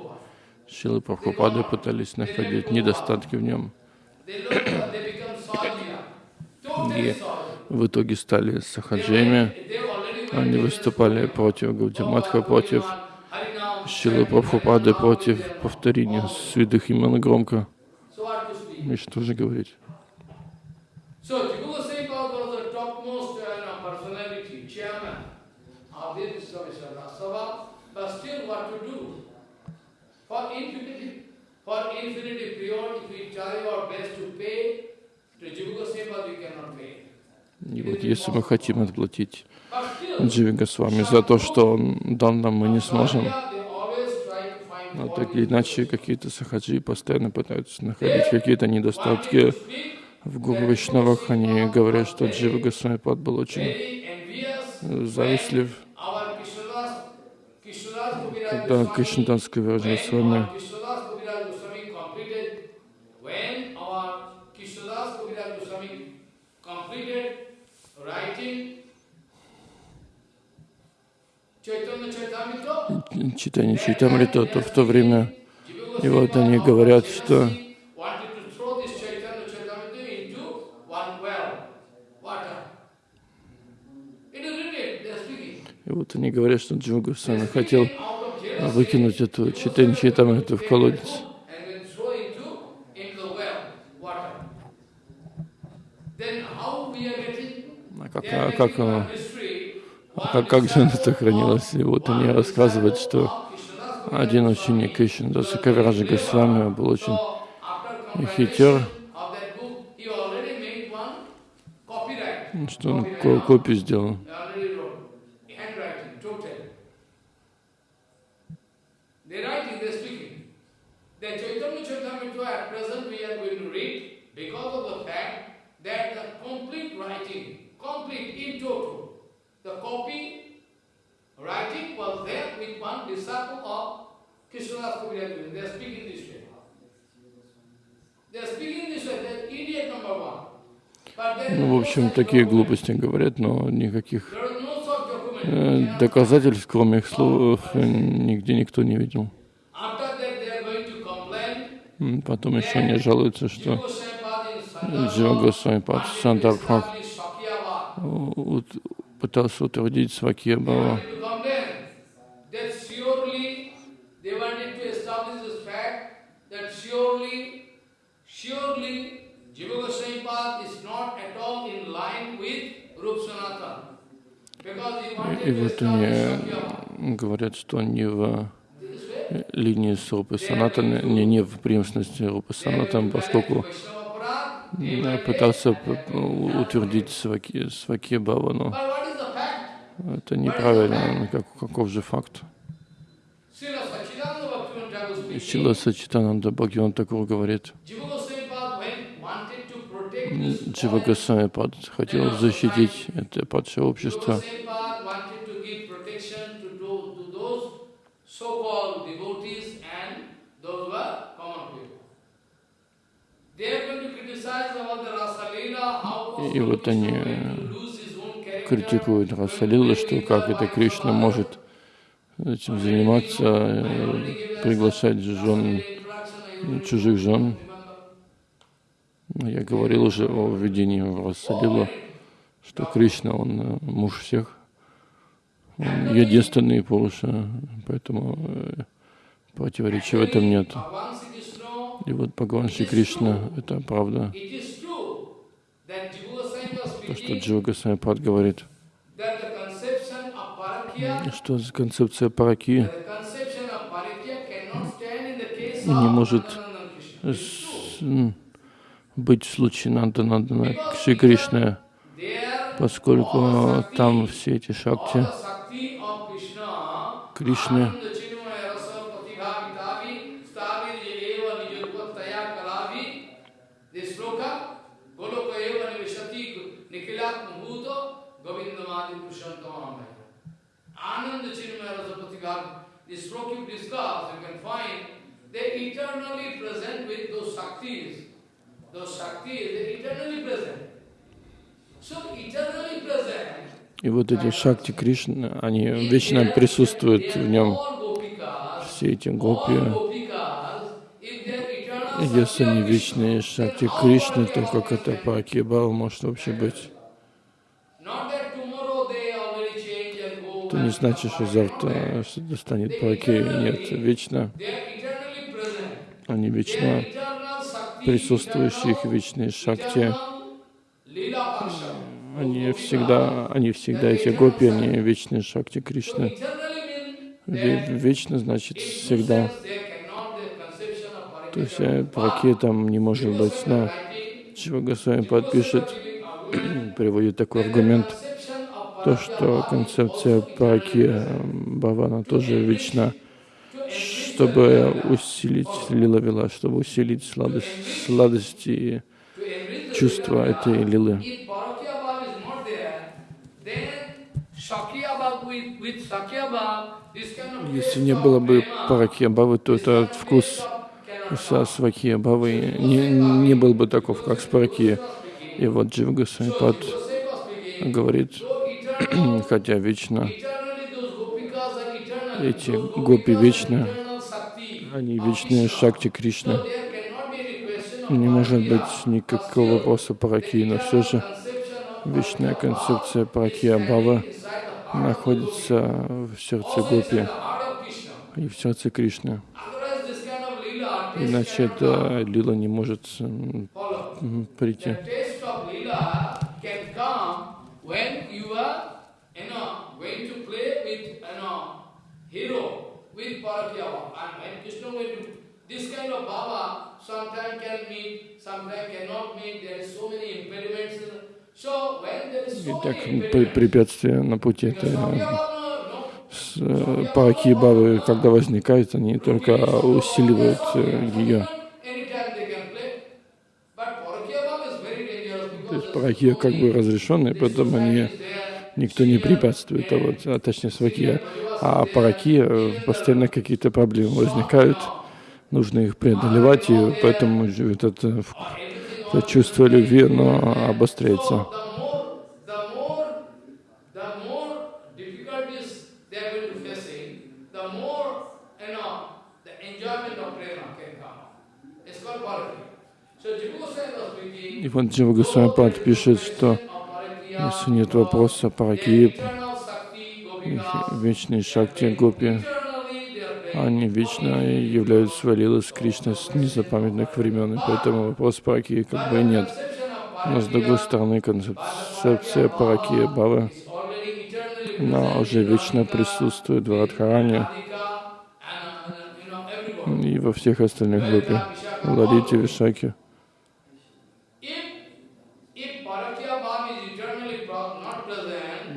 Шилы Прабхупады пытались находить недостатки в нем. И в итоге стали сахаджами. Они выступали против Гаудиматха, против Шилы Прабхупады, против повторения святых имен громко. И что же говорить? И вот если мы хотим отплатить Дживи Госвами за то, что он дал нам, мы не сможем. Но так иначе, какие-то сахаджи постоянно пытаются находить какие-то недостатки в Гуру Вишнавах. Они говорят, что Джива Госвами Пад был очень завистлив когда Кришнадасское выражение с вами читание Чайтамрита, то в то время, и вот они говорят, что И вот они говорят, что Джуга Госвами хотел выкинуть эту читанчи там эту в колодец. А как, а как, а, как, же это хранилось? И вот они рассказывают, что один ученик Кришнадаса Кавираджа Госвами был очень хитер, что он копию сделал. writing was there with one disciple of Krishnadas Kaviraj. They are speaking this way. They are speaking this way. They are idiot number one. Ну, в общем, такие глупости говорят, но никаких э, доказательств, кроме их слов, нигде никто не видел. Потом еще они жалуются, что Джива Госвами Пад Сандарбхак пытался утвердить Свакирбава. И, и вот они говорят, что не в линии с Рупы Санатом, не, не в преемственности Рупы Санатом, поскольку я пытался п- утвердить сваки, сваки Бава, это неправильно. Ну, Как, каков же факт? Сила Сачитананда Бхагаван Такур говорит, Джива Госвами хотел защитить это падшее общество, Goswami И вот они, character, критикуют Расалила, что как это Кришна может этим заниматься, э, приглашать жен, чужих жен. Я говорил уже о введении в Расалилу, что Кришна, он э, муж всех, он единственный Пуруша, поэтому э, противоречия в этом нет. И вот Бхагаван Шри Кришна, это правда, то, что Джива Госвамипад говорит, что концепция параки не может быть в случае Нанда Нандана Шри There, поскольку там все эти шакти Кришны, this sloka you can find, they eternally present with those Shaktis. Those Shaktis, they eternally present. So eternally present, и вот эти шакти Кришны, они вечно присутствуют в нем, все эти гопи. Если они вечные шакти Кришны, то как это Параки Бава может вообще быть? Это не значит, что завтра что-то станет Параки. Нет, вечно. Они вечно присутствующие, их вечные шакти. Они всегда, они всегда эти гопи, они вечные шакти Кришны. Ве- Вечно значит всегда. То есть э, Параки там не может быть. Но Чего Госвами подпишет, приводит такой аргумент, то, что концепция Параки э, Бавана тоже вечна, чтобы усилить лила вела, чтобы усилить сладость, сладость и чувство этой лилы. Если не было бы prema, Параки Бавы, то этот вкус со Сваки Бавы не, не был бы таков, как с Параки. И вот Джива Госвами Пад Goswami was speaking, говорит, хотя вечно эти гопи Shakti они вечные шакти of Не может быть никакого вопроса Параки, но все же вечная концепция Параки Абхава находится в сердце Гопи и в сердце Кришны. Иначе эта лила не может прийти. When you are, you know, going to play with, you know, hero, with Baba. And when Krishna going to, this kind of Baba sometimes can meet, sometimes cannot meet, there is so many impediments. So when there is so many impediments, препятствия на пути это Sakya Baba, no, с, э, Параки и Бавы, когда возникают, они только усиливают э, ее. anytime they can play. But Parakya Baba is very Параки как бы разрешенные, поэтому они никто не препятствует, а вот, а точнее сваки, а параки э, постоянно какие-то проблемы возникают, нужно их преодолевать, и поэтому это, в- это чувство любви, оно обостряется. So the more, the more, the more difficulties they are going to facing, the more, you know, the enjoyment of prema can come. It's called Parakya. So Jiva Goswami was speaking, И вот Джива Госвамипад пишет, что если нет вопроса параки, eternal Shakti, их Gopikas, вечные шакти, гопи, Они вечно являют свои лилы с Кришной с незапамятных времен, и поэтому вопрос параки как бы нет. Но с другой стороны, концепция паракия Бавы, она уже вечно присутствует в Радхаране и во всех остальных группе, в Ладите, Вишаке.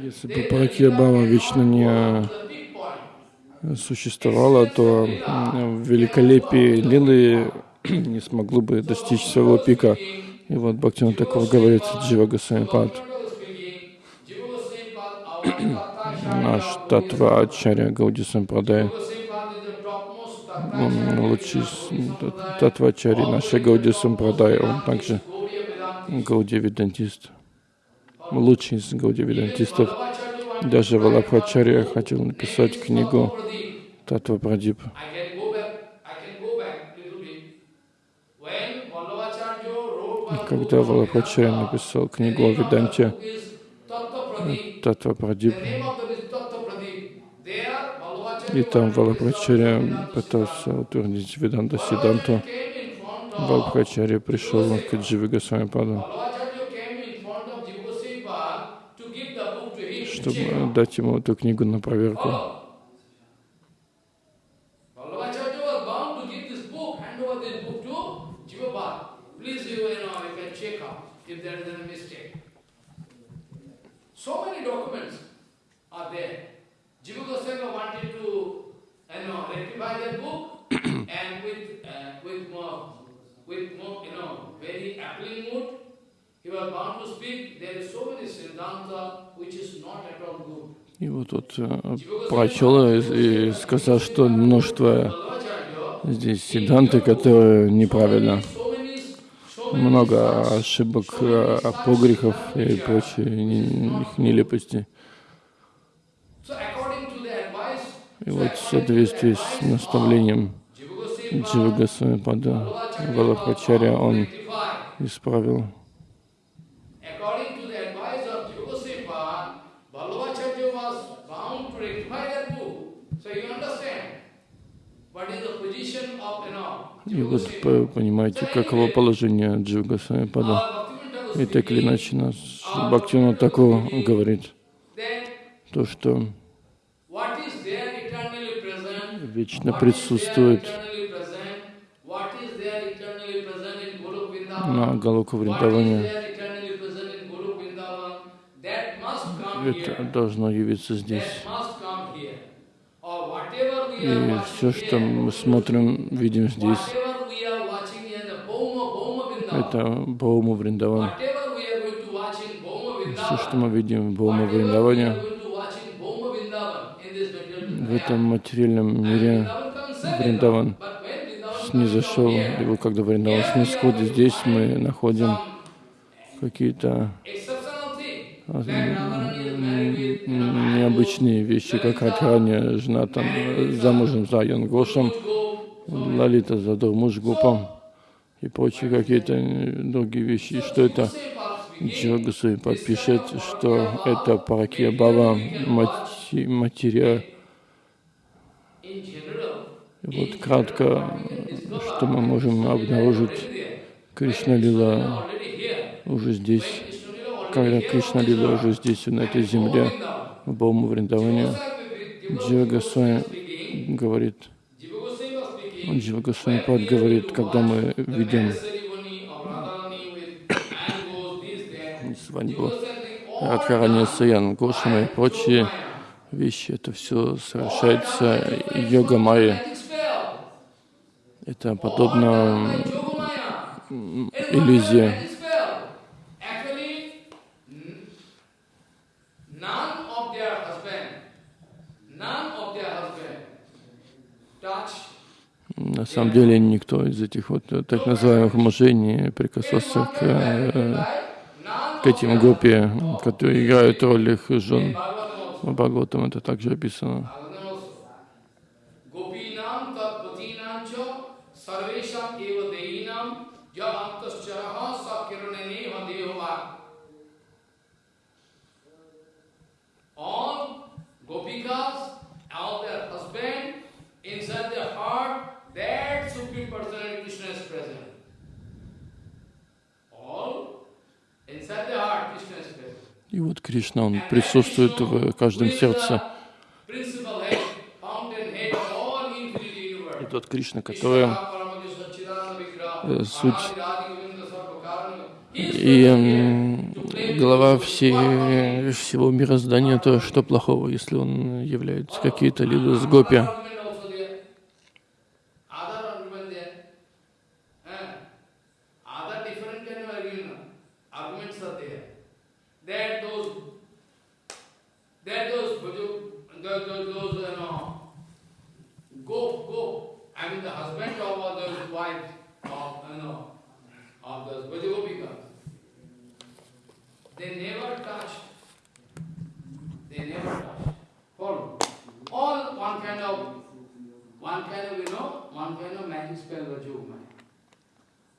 Если бы Паракия Бхава вечно не существовало, то великолепие Лилы не смогло бы достичь своего пика. И вот Бхактина такого говорит Джива Госвамипад. Наш Татва Ачарья Гауди Сампрадай, он лучший Татва Ачарья нашей Гауди Сампрадай, он также Гауди Ведантист, лучший из Гауди Ведантистов. Даже Валабхачарья хотел написать книгу Татва Прадип. Когда Валабхачарья написал книгу о Веданте Татва Прадип, и там Валабхачарья пытался утвердить Веданта Сиданту, Валабхачарья пришел к Дживе Госвамипаду. чтобы дать ему эту книгу на проверку. So many documents are there. Jiva Goswami wanted to, you know, rectify that book, and with uh, with more, with more, you know, very appealing mood, he was bound to speak. There is so many Siddhanta И вот тут э, прочел и сказал, что множество здесь седанты, которые неправильно. Много ошибок, э, апогрехов и прочие их нелепости. И вот в соответствии с наставлением Джива Госвамипада Валабхачарья он исправил. И вот понимаете, каково положение Джуга Самипада. И так или иначе нас Бхактина такого говорит, то, что вечно присутствует на Галуку Вриндаване. Это должно явиться здесь. И все, что мы смотрим, видим здесь, это Баума Вриндаван. Все, что мы видим в Баума Вриндаване, в этом материальном мире Вриндаван снизошел, и вот когда Вриндаван снисходит, здесь мы находим какие-то необычные вещи, как Радхарани, жена там замужем за Янгошем, Лалита за Дурмуш-Гупом и прочие какие-то другие вещи. Что это? Джогасуи подпишет, что это Паракия Бава, материя. Вот кратко, что мы можем обнаружить, Кришна Лила уже здесь когда Кришна Лила уже здесь, на этой земле, в Бауму Вриндаване, Джива Госвами говорит, Джива Госвами Пад говорит, когда мы видим свадьбу Радхарани Саян, Гошама и прочие вещи, это все совершается йога майя. Это подобно иллюзии На самом деле никто из этих вот так называемых мужей не прикасался к, э, к этим группе, которые играют роль их жен. Бхагаватам это также описано. That Supreme Personality Krishna is present. И вот Кришна, Он присутствует в каждом сердце. И тот Кришна, который э, суть и глава всей, всего мироздания, то что плохого, если он является какие-то либо с гопи. Of uh, you know, of those Vajagopikas. They never touched. They never touched. Follow. All one kind of, one kind of, you know, one kind of magic spell of Yogamaya.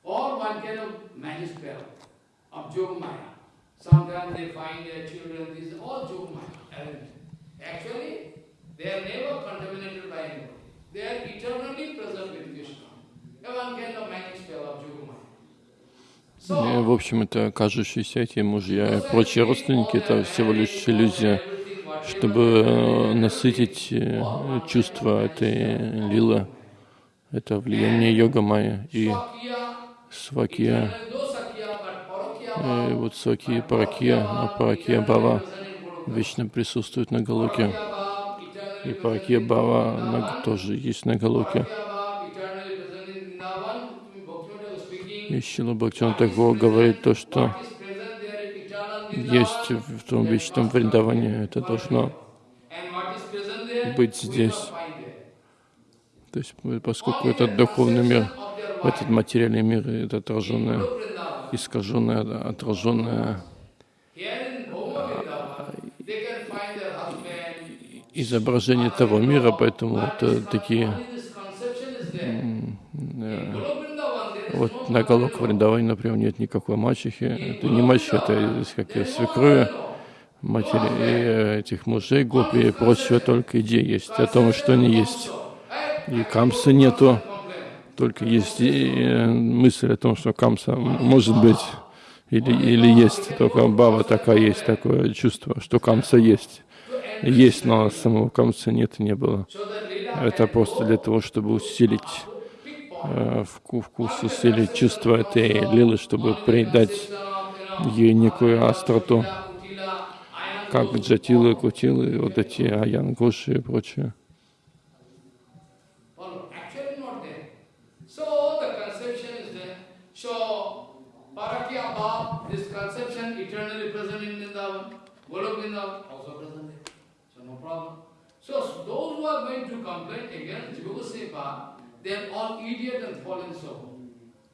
All one kind of magic spell of Yogamaya. Sometimes they find their children, this is all Yogamaya. Actually, they are never contaminated by anybody. They are eternally present with Krishna. И, в общем, это кажущиеся эти мужья и прочие родственники, это всего лишь иллюзия, чтобы э, насытить э, чувства этой лилы. Это влияние йога майя и свакия. И вот свакия паракия, а паракия бава вечно присутствует на Галоке. И паракия бава тоже есть на Галоке. И Шила Бхактиван Тагор говорит то, что есть в том вечном Вриндаване, это должно быть здесь. То есть, э, поскольку этот духовный мир, этот материальный мир, это отраженное, искаженное, отраженное изображение того мира, поэтому вот э, такие э, вот на Галок Вриндаване, например, нет никакой мачехи. Это не мачеха, это как свекрови, матери и э, этих мужей, гопи и прочего, только идея есть о том, что они есть. И камса нету, только есть и, э, мысль о том, что камса может быть или, или есть, только баба такая есть, такое чувство, что камса есть. Есть, но самого камса нет и не было. Это просто для того, чтобы усилить вкус, усилить чувство этой лилы, чтобы придать ей некую остроту, как джатилы, кутилы, вот эти аян, гоши и прочее. Those who are going to complain against Jiva Seva, they are all idiot and fallen soul.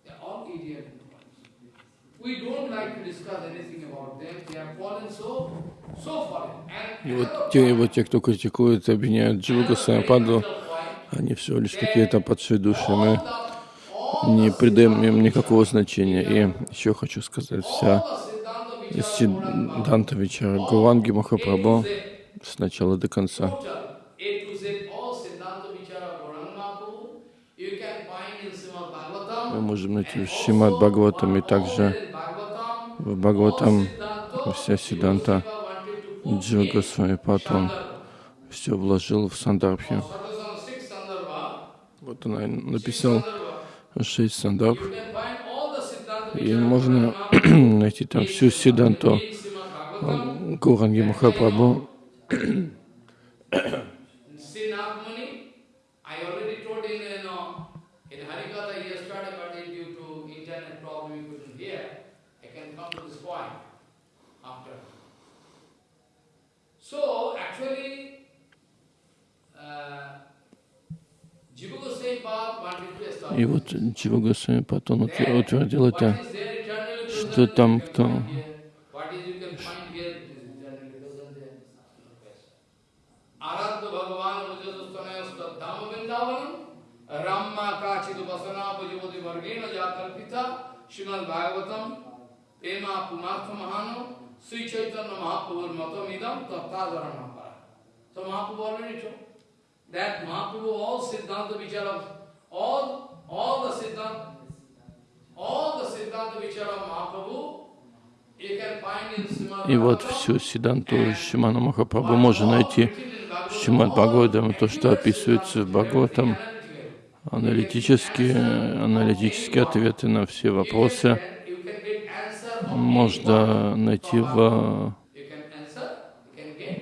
They are all idiot and fallen soul. We don't like to discuss anything about them. They are fallen so, so fallen. And И вот те, вот те, кто критикует, обвиняют Дживу Госвамипаду, они всего лишь какие-то падшие души. Мы не придаем им никакого значения. И еще хочу сказать, вся Сиданта Вечера Гуранги Махапрабху с начала до конца. total A to Z, all Siddhanta Vichara Gauranga Mahaprabhu, you can find in Srimad Bhagavatam. Мы можем найти в Шримад Бхагаватам и также в Бхагаватам вся Сиданта Госвамипад, он все вложил в Сандарбхи. Вот она написал шесть сандарб, и можно найти там всю Сиданту. Гуранги Махапрабху. See Nagmuni, I already told in, you know, in Harikatha yesterday, but due to internet problem, you couldn't hear. I can come to this point after. So, actually, uh, Jiva Goswami Pad wanted to establish И вот Джива Госвамипад, он утвер- утвердил это, что там кто Bhagavatam Pumartha Mahano Sri Chaitanya Mahaprabhu Matam Idam Tattadharana Para. So Mahaprabhu already told that Mahaprabhu all Siddhanta Vichara, all, all the Siddhanta, all the Siddhanta Vichara Mahaprabhu И вот всю Сиданту Шимана Махапрабху можно найти в Шимад Бхагаватам, то, что описывается в Бхагаватам, аналитические, аналитические ответы на все вопросы you can get answer on можно найти в,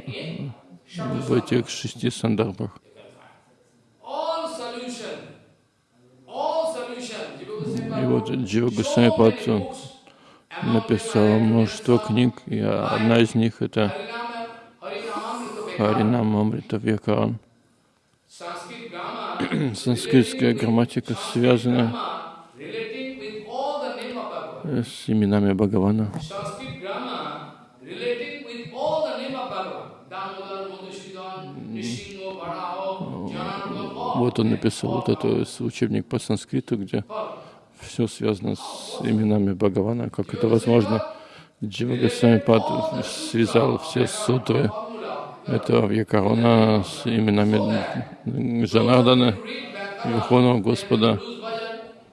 in в этих шести сандарбах. И вот Джива Госвами написал множество книг, и одна из них это Харинам Амрита Вьякаран. Санскритская грамматика связана Varaho, Jananavam, all. Вот он написал вот этот учебник по санскриту, где все связано с именами Бхагавана, как это возможно. Джива Госвами Пад связал все сутры. Этого Вьякарона с именами Жанардана, Верховного Господа,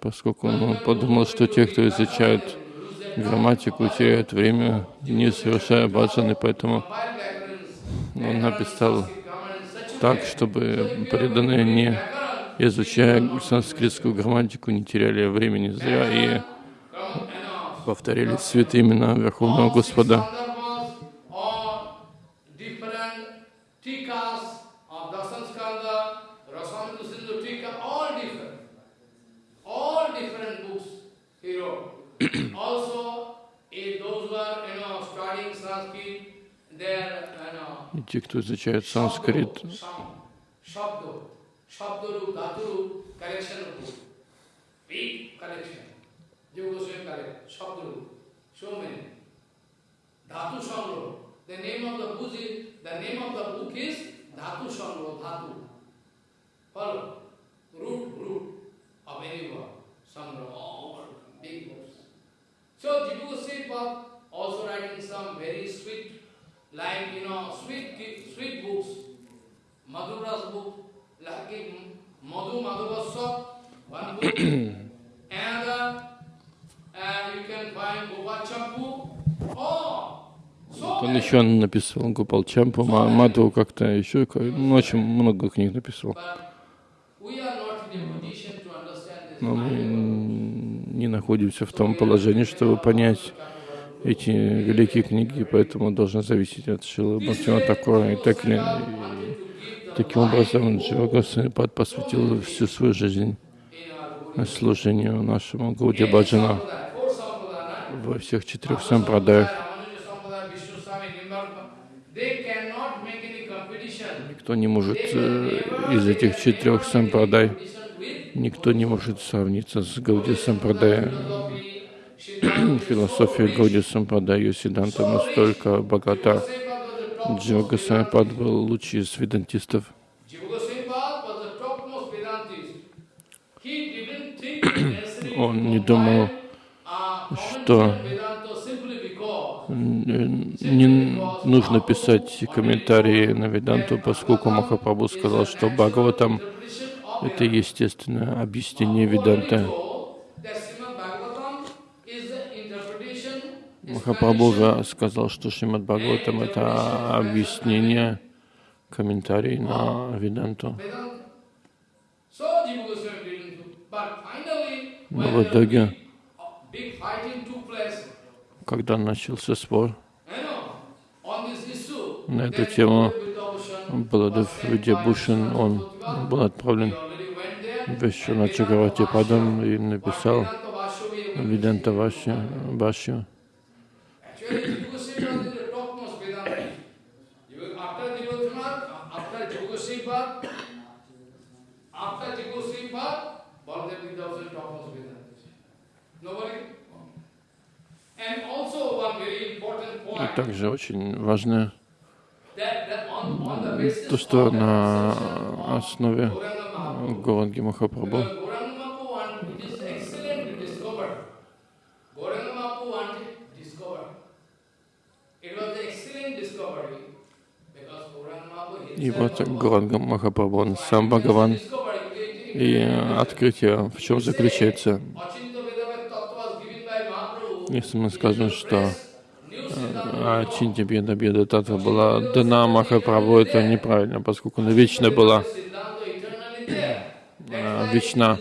поскольку он подумал, что те, кто изучают грамматику, теряют время, не совершая баджаны, поэтому он написал так, чтобы преданные, не изучая санскритскую грамматику, не теряли времени зря и повторили святые имена Верховного Господа. Sandarbhas or different tikas of Dasan Skanda, Rasamrita Sindhu Tika, all different. All different books he wrote. also, if those who are, you know, studying Sanskrit, their, you know, И те, кто изучает санскрит, Dhatu, Sangro. The name of the book is, the name of the book is Dhatu Sangro, Dhatu. Follow. Root, root of any word. Sangro, all big books. Он еще написал Гупал Чампу, Ма- Мадху как-то еще, ну, очень много книг написал. Но мы mind. м, не находимся в том положении, чтобы понять эти великие книги, поэтому должны зависеть от Шилы Бхактина. И так или таким образом Джива Госвами Пад посвятил всю свою жизнь служению нашему Гауди Баджана во всех четырех сампрадаях. Никто не может э, из этих четырех сампрадай, никто не может сравниться с Гауди Siddhanta, Философия Гауди Сампрадай, ее Сиданта настолько богата. Джива Госвами Пад был лучший из ведантистов. Он не думал, что не нужно писать комментарии на Веданту, поскольку Махапрабху сказал, что Бхагаватам of — это естественное объяснение interpretation, Махапрабху сказал, что Шримад Бхагаватам — это объяснение, комментарий на Веданту. Но в итоге, когда начался спор на эту тему, Баладев Видябушин, он был отправлен в Вишваначагавати Падам и написал Виданта important И также очень важно то, что на основе Горанги Махапрабху И вот Горанга Махапрабху, он сам Бхагаван. И открытие в чем заключается? Если мы скажем, что а Чинтя Беда Беда Татва была дана Махапрабху, это неправильно, поскольку она вечна была, а, вечна.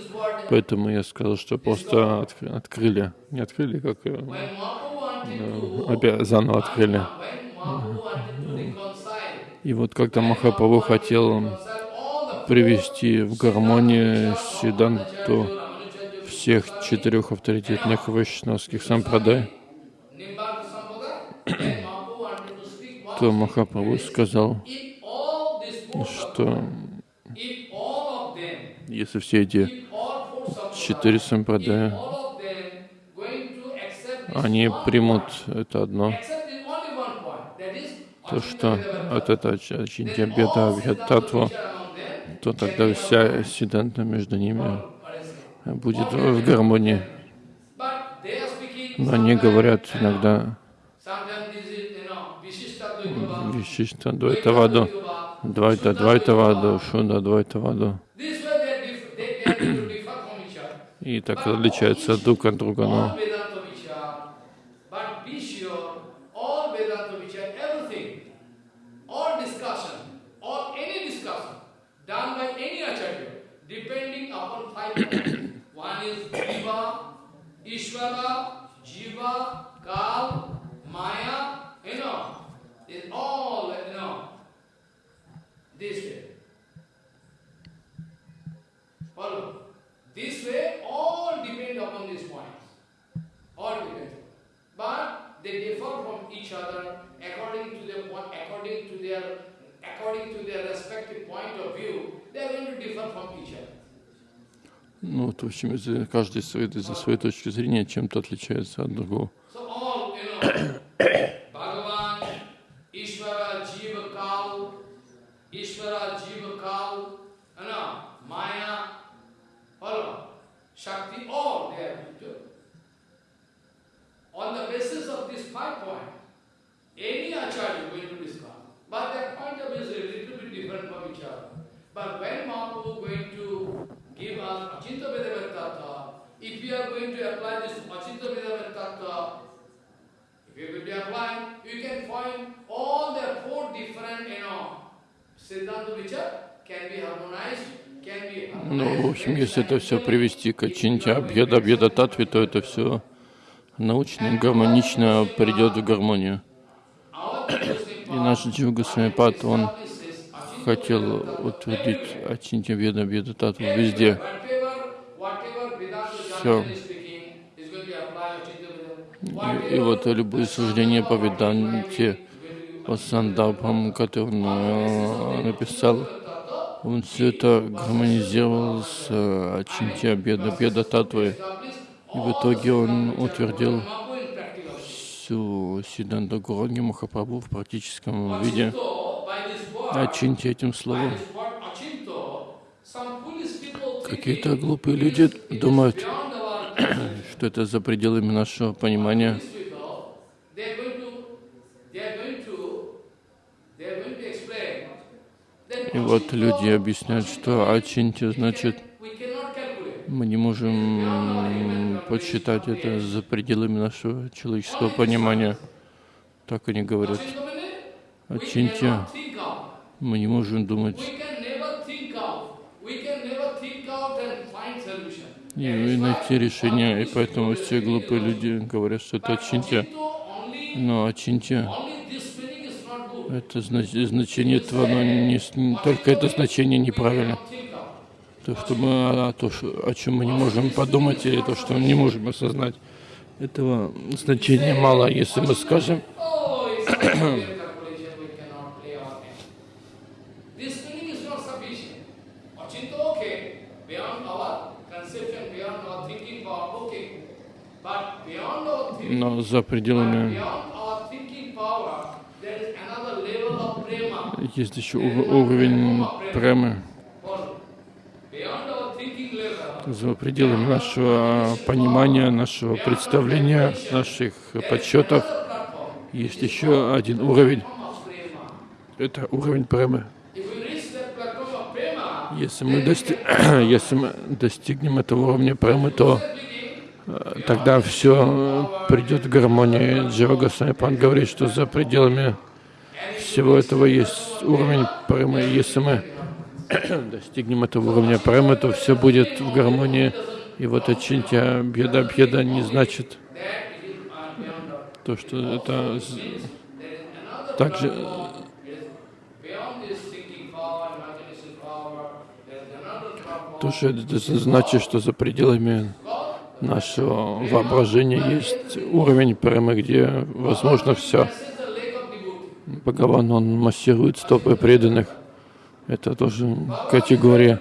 Поэтому я сказал, что просто открыли, не открыли, как э, заново открыли. И вот когда Махапрабху хотел привести в гармонию Сиданту всех четырех авторитетных вайшнавских сампрадай, то Махапрабху сказал, что если все эти четыре сампрадая, они примут это одно, то, что от этого Чинтя Беда Татву, то тогда вся сиданта между ними будет в гармонии. Но они говорят иногда Вишишта Двайтаваду, Двайта Двайтаваду, Шуда Двайтаваду. И так отличаются друг от друга. Но Ishvara, Jiva, Kal, Maya, you know, is all, you know, this way. Follow. This way, all depend upon these points. All depend. But they differ from each other according to their according to their according to their respective point of view. They are going to differ from each other. Из каждый своей, из-за своей точки зрения чем-то отличается от другого. Shakti, all they are On the basis of this five point, any acharya is going to discuss. But their point of view is a little bit different from each other. But when Mahaprabhu is going to give us Achinta Vedavata Tattva. If we are going to apply this Achinta Vedavata Tattva, if you are going to apply, you can find all the four different, you know, Siddhanta which can be harmonized, ну, в общем, если это все привести к Чинтя, Абхеда, Абхеда Татве, то это все научно, гармонично придет в гармонию. И наш Джива Госвамипад, он хотел утвердить Ачинтя Веда Веда Татву везде. Все. И, и вот любые суждения по Веданте, по Сандабхам, которые он э, написал, он все это гармонизировал с Ачинтя Беда Беда Татвой. И в итоге он утвердил всю Сиданта Гуранги Махапрабху в практическом виде. Очиньте этим словом. Какие-то глупые люди думают, что это за пределами нашего понимания. И вот люди объясняют, что ачинти значит, мы не можем подсчитать это за пределами нашего человеческого понимания. Так они говорят. Ачинти мы не можем думать и найти решение. И поэтому все глупые люди говорят, что это Ачинтия. Но Ачинтия это значение этого, но не, только это значение неправильно. То, что мы, а, то, о чем мы не можем подумать, или то, что мы не можем осознать, этого значения мало. Если мы скажем, но за пределами есть еще уровень премы. За пределами нашего понимания, нашего представления, наших подсчетов есть еще один уровень. Это уровень премы. Если мы, дости... Если мы достигнем этого уровня премы, то тогда все придет в гармонию. Джива Госвами говорит, что за пределами всего этого есть уровень премы. Если мы достигнем этого уровня премы, то все будет в гармонии. И вот очинтя беда беда не значит то, что это также то, что это значит, что за пределами нашего воображения есть уровень премы, где возможно все. Бхагаван, он массирует стопы преданных. Это тоже категория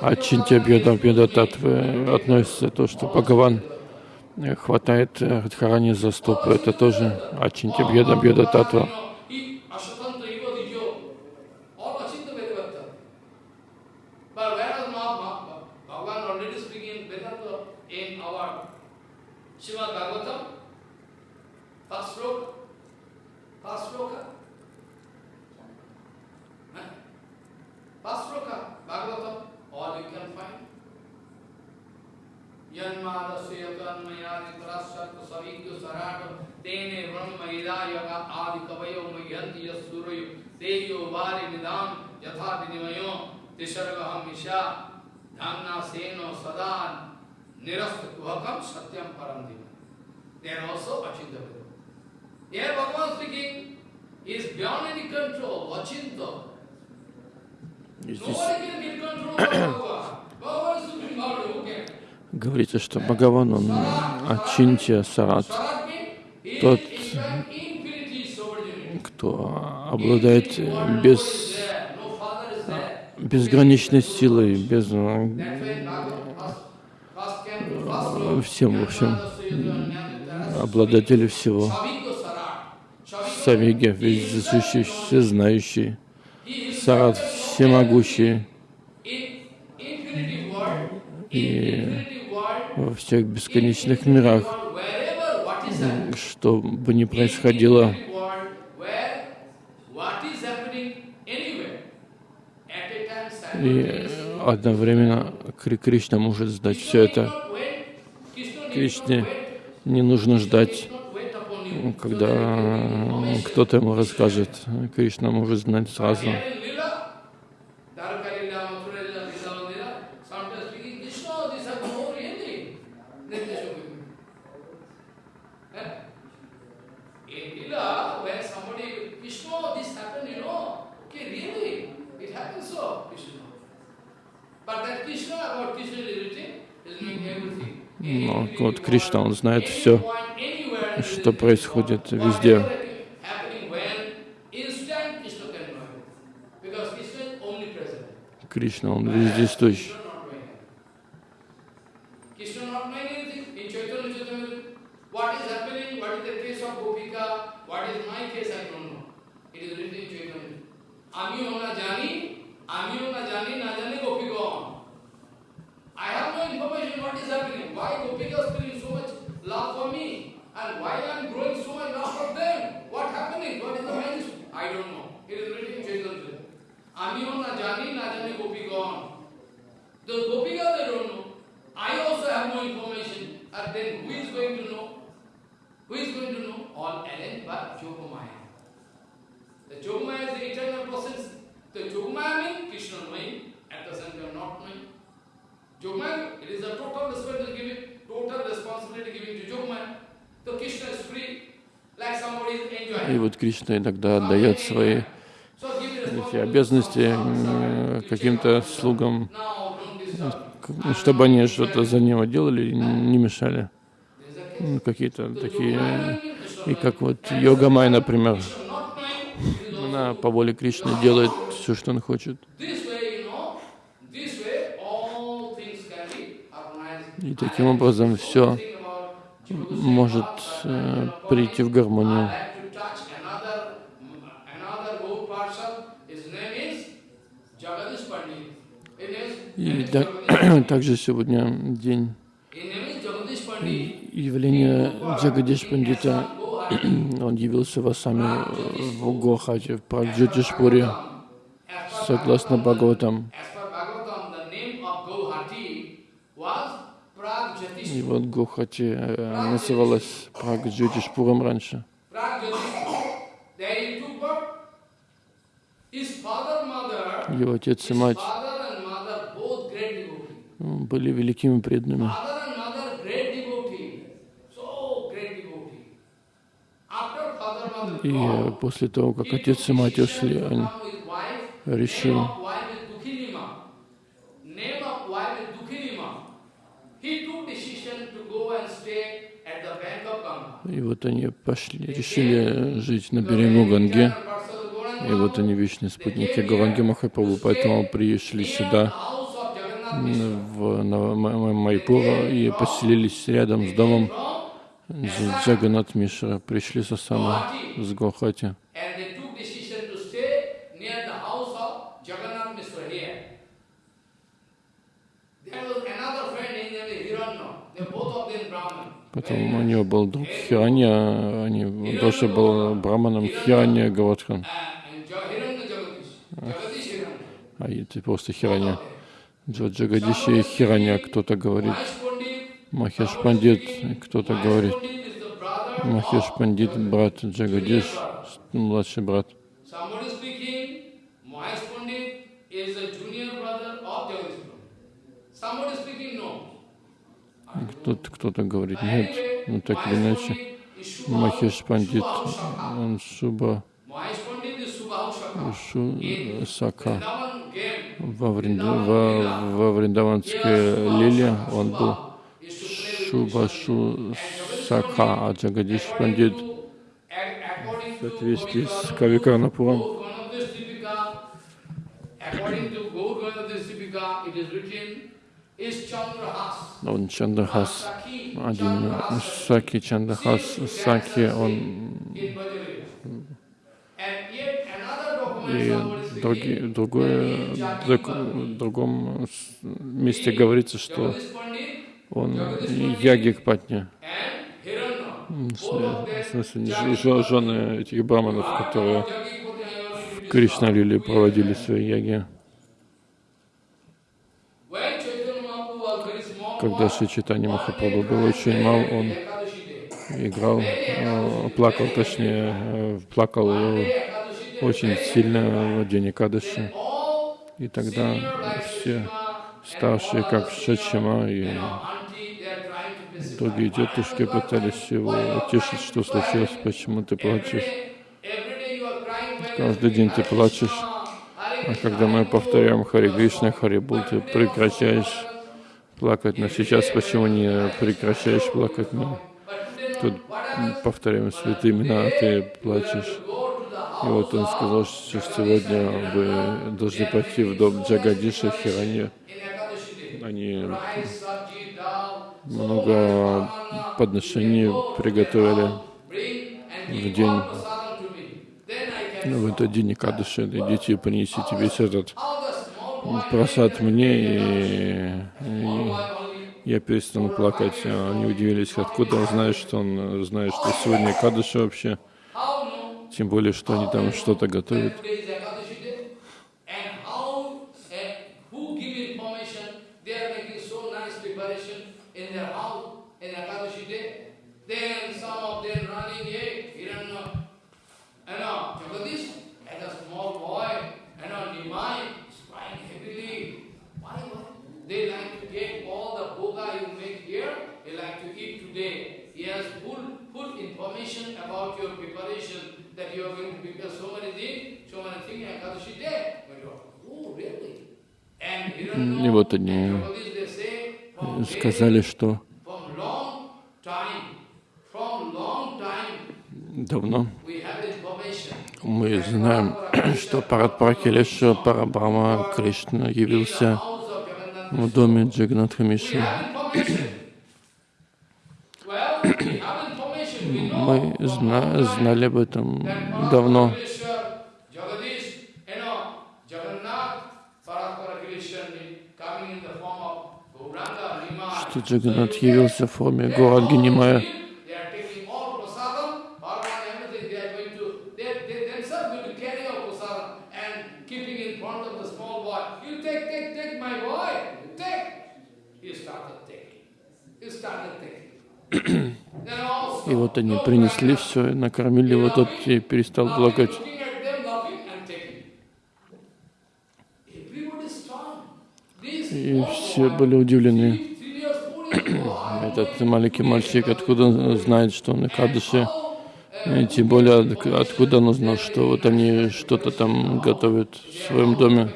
Ачинтя Бьеда Бьеда Татвы относится то, что Бхагаван хватает Радхарани за стопы. Это тоже Ачинтя Бьеда Бьеда Татва. Basroka, Bhagavatam, all you can find. तेने ब्रह्मदा यग आदि कवयो मह्यंत यूरयो देयो वारि निदान यथा विनिमयो तिसर्गहम ईशा धान्ना सेनो सदा निरस्त कुहकम सत्यम परम दिव देन ऑल्सो अचिंत Here Bhagavan speaking is beyond any control, Achinta. Can? Говорится, что Бхагаван, он Ачинтия Сарат, тот, кто обладает без, безграничной силой, без всем, в общем, обладатель всего, Савиги, вездесущий, всезнающий, Сарат, всемогущий, и во всех бесконечных мирах, что бы ни происходило, и одновременно Кришна может сдать все это. Кришне не нужно ждать, когда кто-то ему расскажет. Кришна может знать сразу. Вот Кришна, он знает все, что происходит везде. Кришна, он вездесущ. И вот Кришна иногда отдает свои эти responsibility. обязанности каким-то слугам, Ну, чтобы они что-то за него делали не мешали. Ну, Какие-то такие... И как вот Йога Май, например, она по воле Кришны делает все, что он хочет. И таким образом все может э, прийти в гармонию. I like to touch another, another good person. His name is Jagadish Pandit. His name is, И да- также сегодня день явления Джагадиш Пандита. Он явился в Асаме в Гохате, в Праджотишпуре, согласно Бхагаватам. И вот Гухати э, называлась Прагджотишпуром раньше. Его отец и мать были великими преданными. И э, после того, как отец и мать ушли, он решил, и вот они пошли, решили жить на берегу Ганги. И вот они вечные спутники Гаранги Махапрабху, поэтому пришли сюда, в Майпура, и поселились рядом с домом Дж- Джаганат Мишра. Пришли со сама с Гохати. Потом у него был друг Хиранья, они, он тоже был браманом Хиранья Гаватхан, Uh, а это просто Хиранья. Джо Джагадиши и Хиранья, кто-то говорит. Махеш Пандит, кто-то говорит, Махеш Пандит, брат Джагадиш, младший брат. Кто-то, кто-то говорит, нет, ну так или иначе. Махеш Пандит, он Shakha. Шу Сака. Во, Вринда, во, во Вриндаванской лиле он был Шуба Шу Сака, а Джагадиш Пандит в соответствии с is Chandrahas. Он Чандахас, один Саки Чандахас, Саки, он и други, другое, друг- в другом месте говорится, что он Ягик Патни, Hiranya. в смысле, жены этих браманов, которые в Кришналиле проводили свои яги. Когда Шри Чайтанья Махапрабху был очень мал, он играл, э, плакал, точнее, э, плакал э, очень сильно в день Экадаши. all И тогда все старшие, как Шачима и другие тетушки пытались его утешить, что случилось, почему ты плачешь. Каждый день ты плачешь, а когда мы повторяем Хари Кришна, Хари Бол, ты прекращаешь плакать. Но сейчас почему не прекращаешь плакать? Мы тут повторяем святые имена, а ты плачешь. И вот он сказал, что сегодня вы должны пойти в дом Джагадиша Хирани. Они много подношений приготовили в день, ну, в этот день Кадыши. Идите и принесите весь этот просад мне, и, и я перестану плакать. Они удивились, откуда он знает, что он знает, что сегодня Кадыши вообще. Тем более, что они там что-то готовят. eh, about your preparation, that you are going to prepare so many things, so many things, Ekadashi day. But you are, oh, really? And Hiranya И вот они сказали, что давно мы знаем, что Парадпракилеша Парабрама Кришна явился в доме Джаганатха We Миши. Мы зна- знали об этом давно, что Джаганат явился в форме Гуранги Нимая. Started. he started taking. Then also, И вот они принесли все, накормили его, тот и перестал плакать. И все были удивлены. Этот маленький мальчик, откуда он знает, что он How, и тем более от- откуда он узнал, что вот они что-то там готовят в своем доме.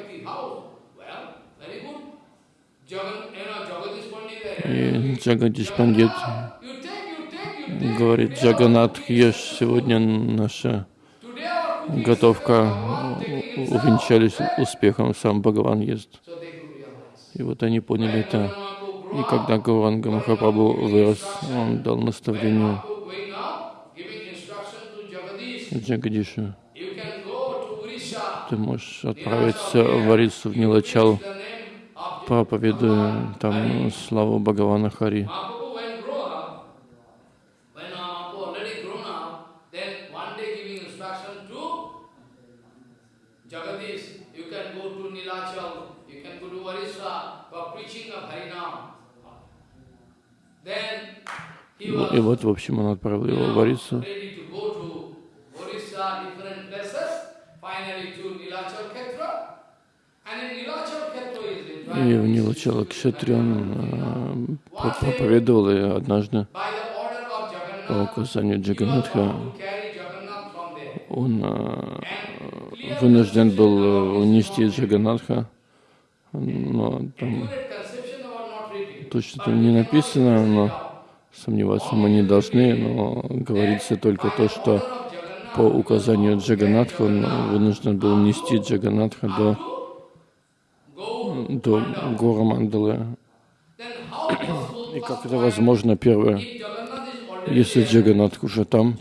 И Джагадиш Пандит говорит, Джаганат, ешь, сегодня наша готовка увенчались успехом, сам Бхагаван ест. И вот они поняли это. И когда up, Гауранга Махапрабху вырос, он дал наставление. Джагадишу. Ты можешь отправиться в Арису, в Нилачал, проповедуя там славу Бхагавана Хари. Mahaprabhu when grow up, when Mahaprabhu already grown up, then one day giving instruction to Jagadish, you can go to Nilachal, you can go to Orissa for preaching of Harinam. Then he was И вот, в общем, он отправил его в is И в Нилачала Кшетре он э, про- проповедовал, и однажды по указанию Джаганатха он э, вынужден был э, унести Джаганатха, но там точно там не написано, но сомневаться мы не должны, но говорится только то, что по указанию Джаганатха он вынужден был нести Джаганатха до, до гора Мандалы. И как это возможно, первое, если Джаганатх уже там,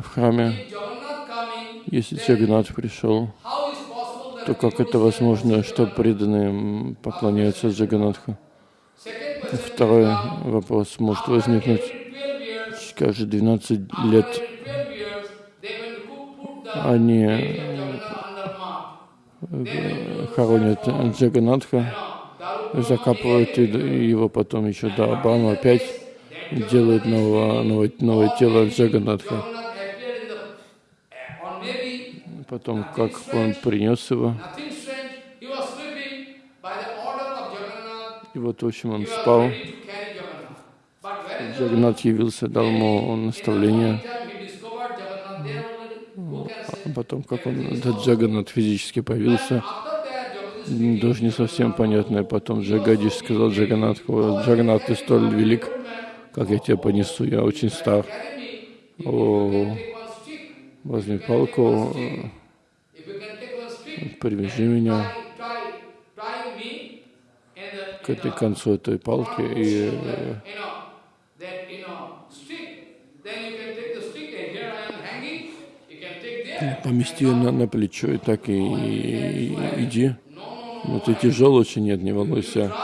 в храме, если Джаганатх пришел, то как это возможно, что преданные поклоняются Джаганатху? Второй вопрос может возникнуть. every 12 years, Каждые 12 лет after 12 years, they will put, put the они э, хоронят Джаганатха, закапывают его потом еще до Абама опять делают нового, новое, новое тело Джаганатха. Потом, как он принес его, nothing strange, he was sleeping by the order of Jagannath. И вот, в общем, он спал. Джаганат явился, дал ему наставление. can say? А потом, как он, этот Джаганат физически появился, тоже не совсем понятно. И потом Джагадиш сказал Джаганатху, Джаганат, ты столь велик, как я тебя понесу, я очень стар. О, возьми палку, привяжи меня к этой концу этой палки и э, помести ее на, на плечо и так и, и- и иди. Но ты тяжел очень, нет, не волнуйся.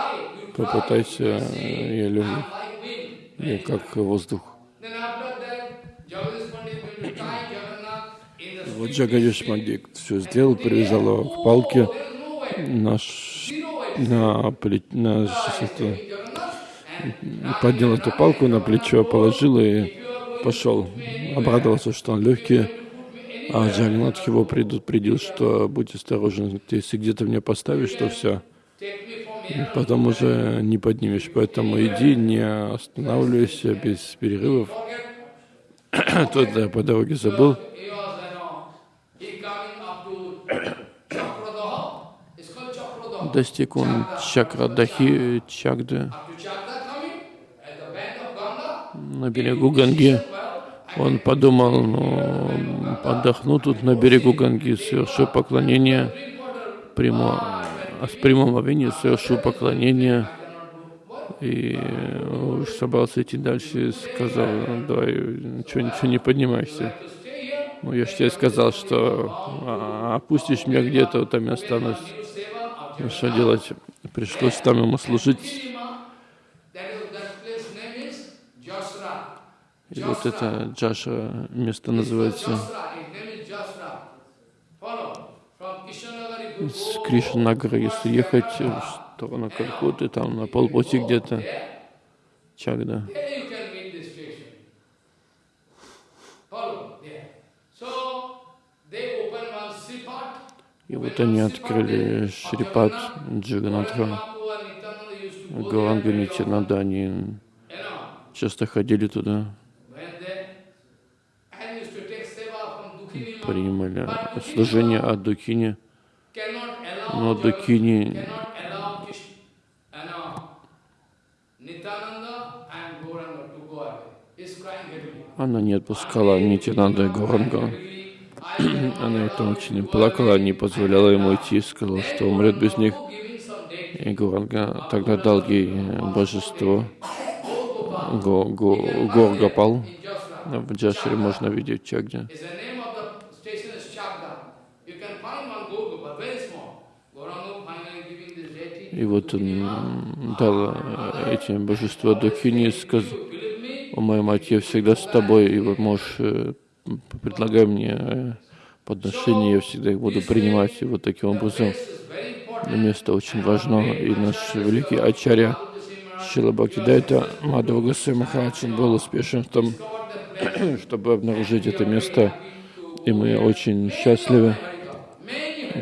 Попытайся, э, я wind. я как воздух. Вот. Джагадиш Мандик все сделал, привязал его к палке way. На, на, and поднял эту палку на плечо, положил и пошел. Обрадовался, что он легкий. А Джаганатх его предупредил, что будь осторожен, если где-то меня поставишь, то все. Потом уже не поднимешь. Поэтому иди, не останавливайся без перерывов. Тут я по дороге забыл. He was, you know, he coming up to Chakradaha. It's called Chakradaha. Достиг он Чагды bank of Ganga. на берегу Ганги. Он подумал, ну, отдохну тут на берегу Ганги, совершу поклонение, приму, а с прямым овением совершу поклонение. И уж собрался идти дальше, и сказал, «Ну, давай, ничего, ничего не поднимайся. Ну, я же тебе сказал, что а, опустишь меня где-то, вот там я останусь. Что делать? Пришлось там ему служить. И вот это Джаша место называется. С Кришнагара, если ехать, э, сторону Калькутты, там на полпути где-то Чагда. There you can meet this station. Follow, there. So, they open one Sripat. И вот они открыли Шрипат Джаганатха. Гаранга Нитянанда, они часто ходили туда, принимали служение от Дукини, но Дукини она не отпускала Нитянанда и Гауранга. Она это очень плакала, не позволяла ему идти, сказала, что умрет без них. И Гуранга тогда дал ей божество Го, Го, Горгапал. В Джашире можно видеть Чагде. И вот он дал э, эти божества Духини и сказал, «О, моя мать, я всегда с тобой, и вот можешь, предлагай мне э, подношения, я всегда их буду принимать». И вот таким образом место очень важно, и наш великий Ачарья Шила Бхактидайта Мадхава он был успешен в том, чтобы обнаружить это место, и мы очень счастливы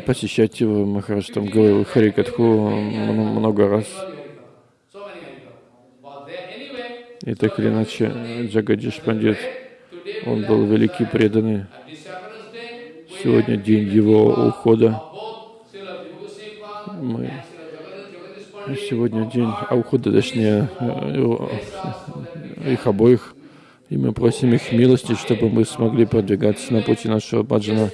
посещать его. Махарадж там говорил Харикатху много раз. И так или иначе, Джагадиш Пандит, он был великий преданный. Сегодня день его ухода. Мы сегодня день а ухода, точнее, э, его- их обоих. И мы просим их милости, чтобы мы смогли продвигаться на пути нашего баджана.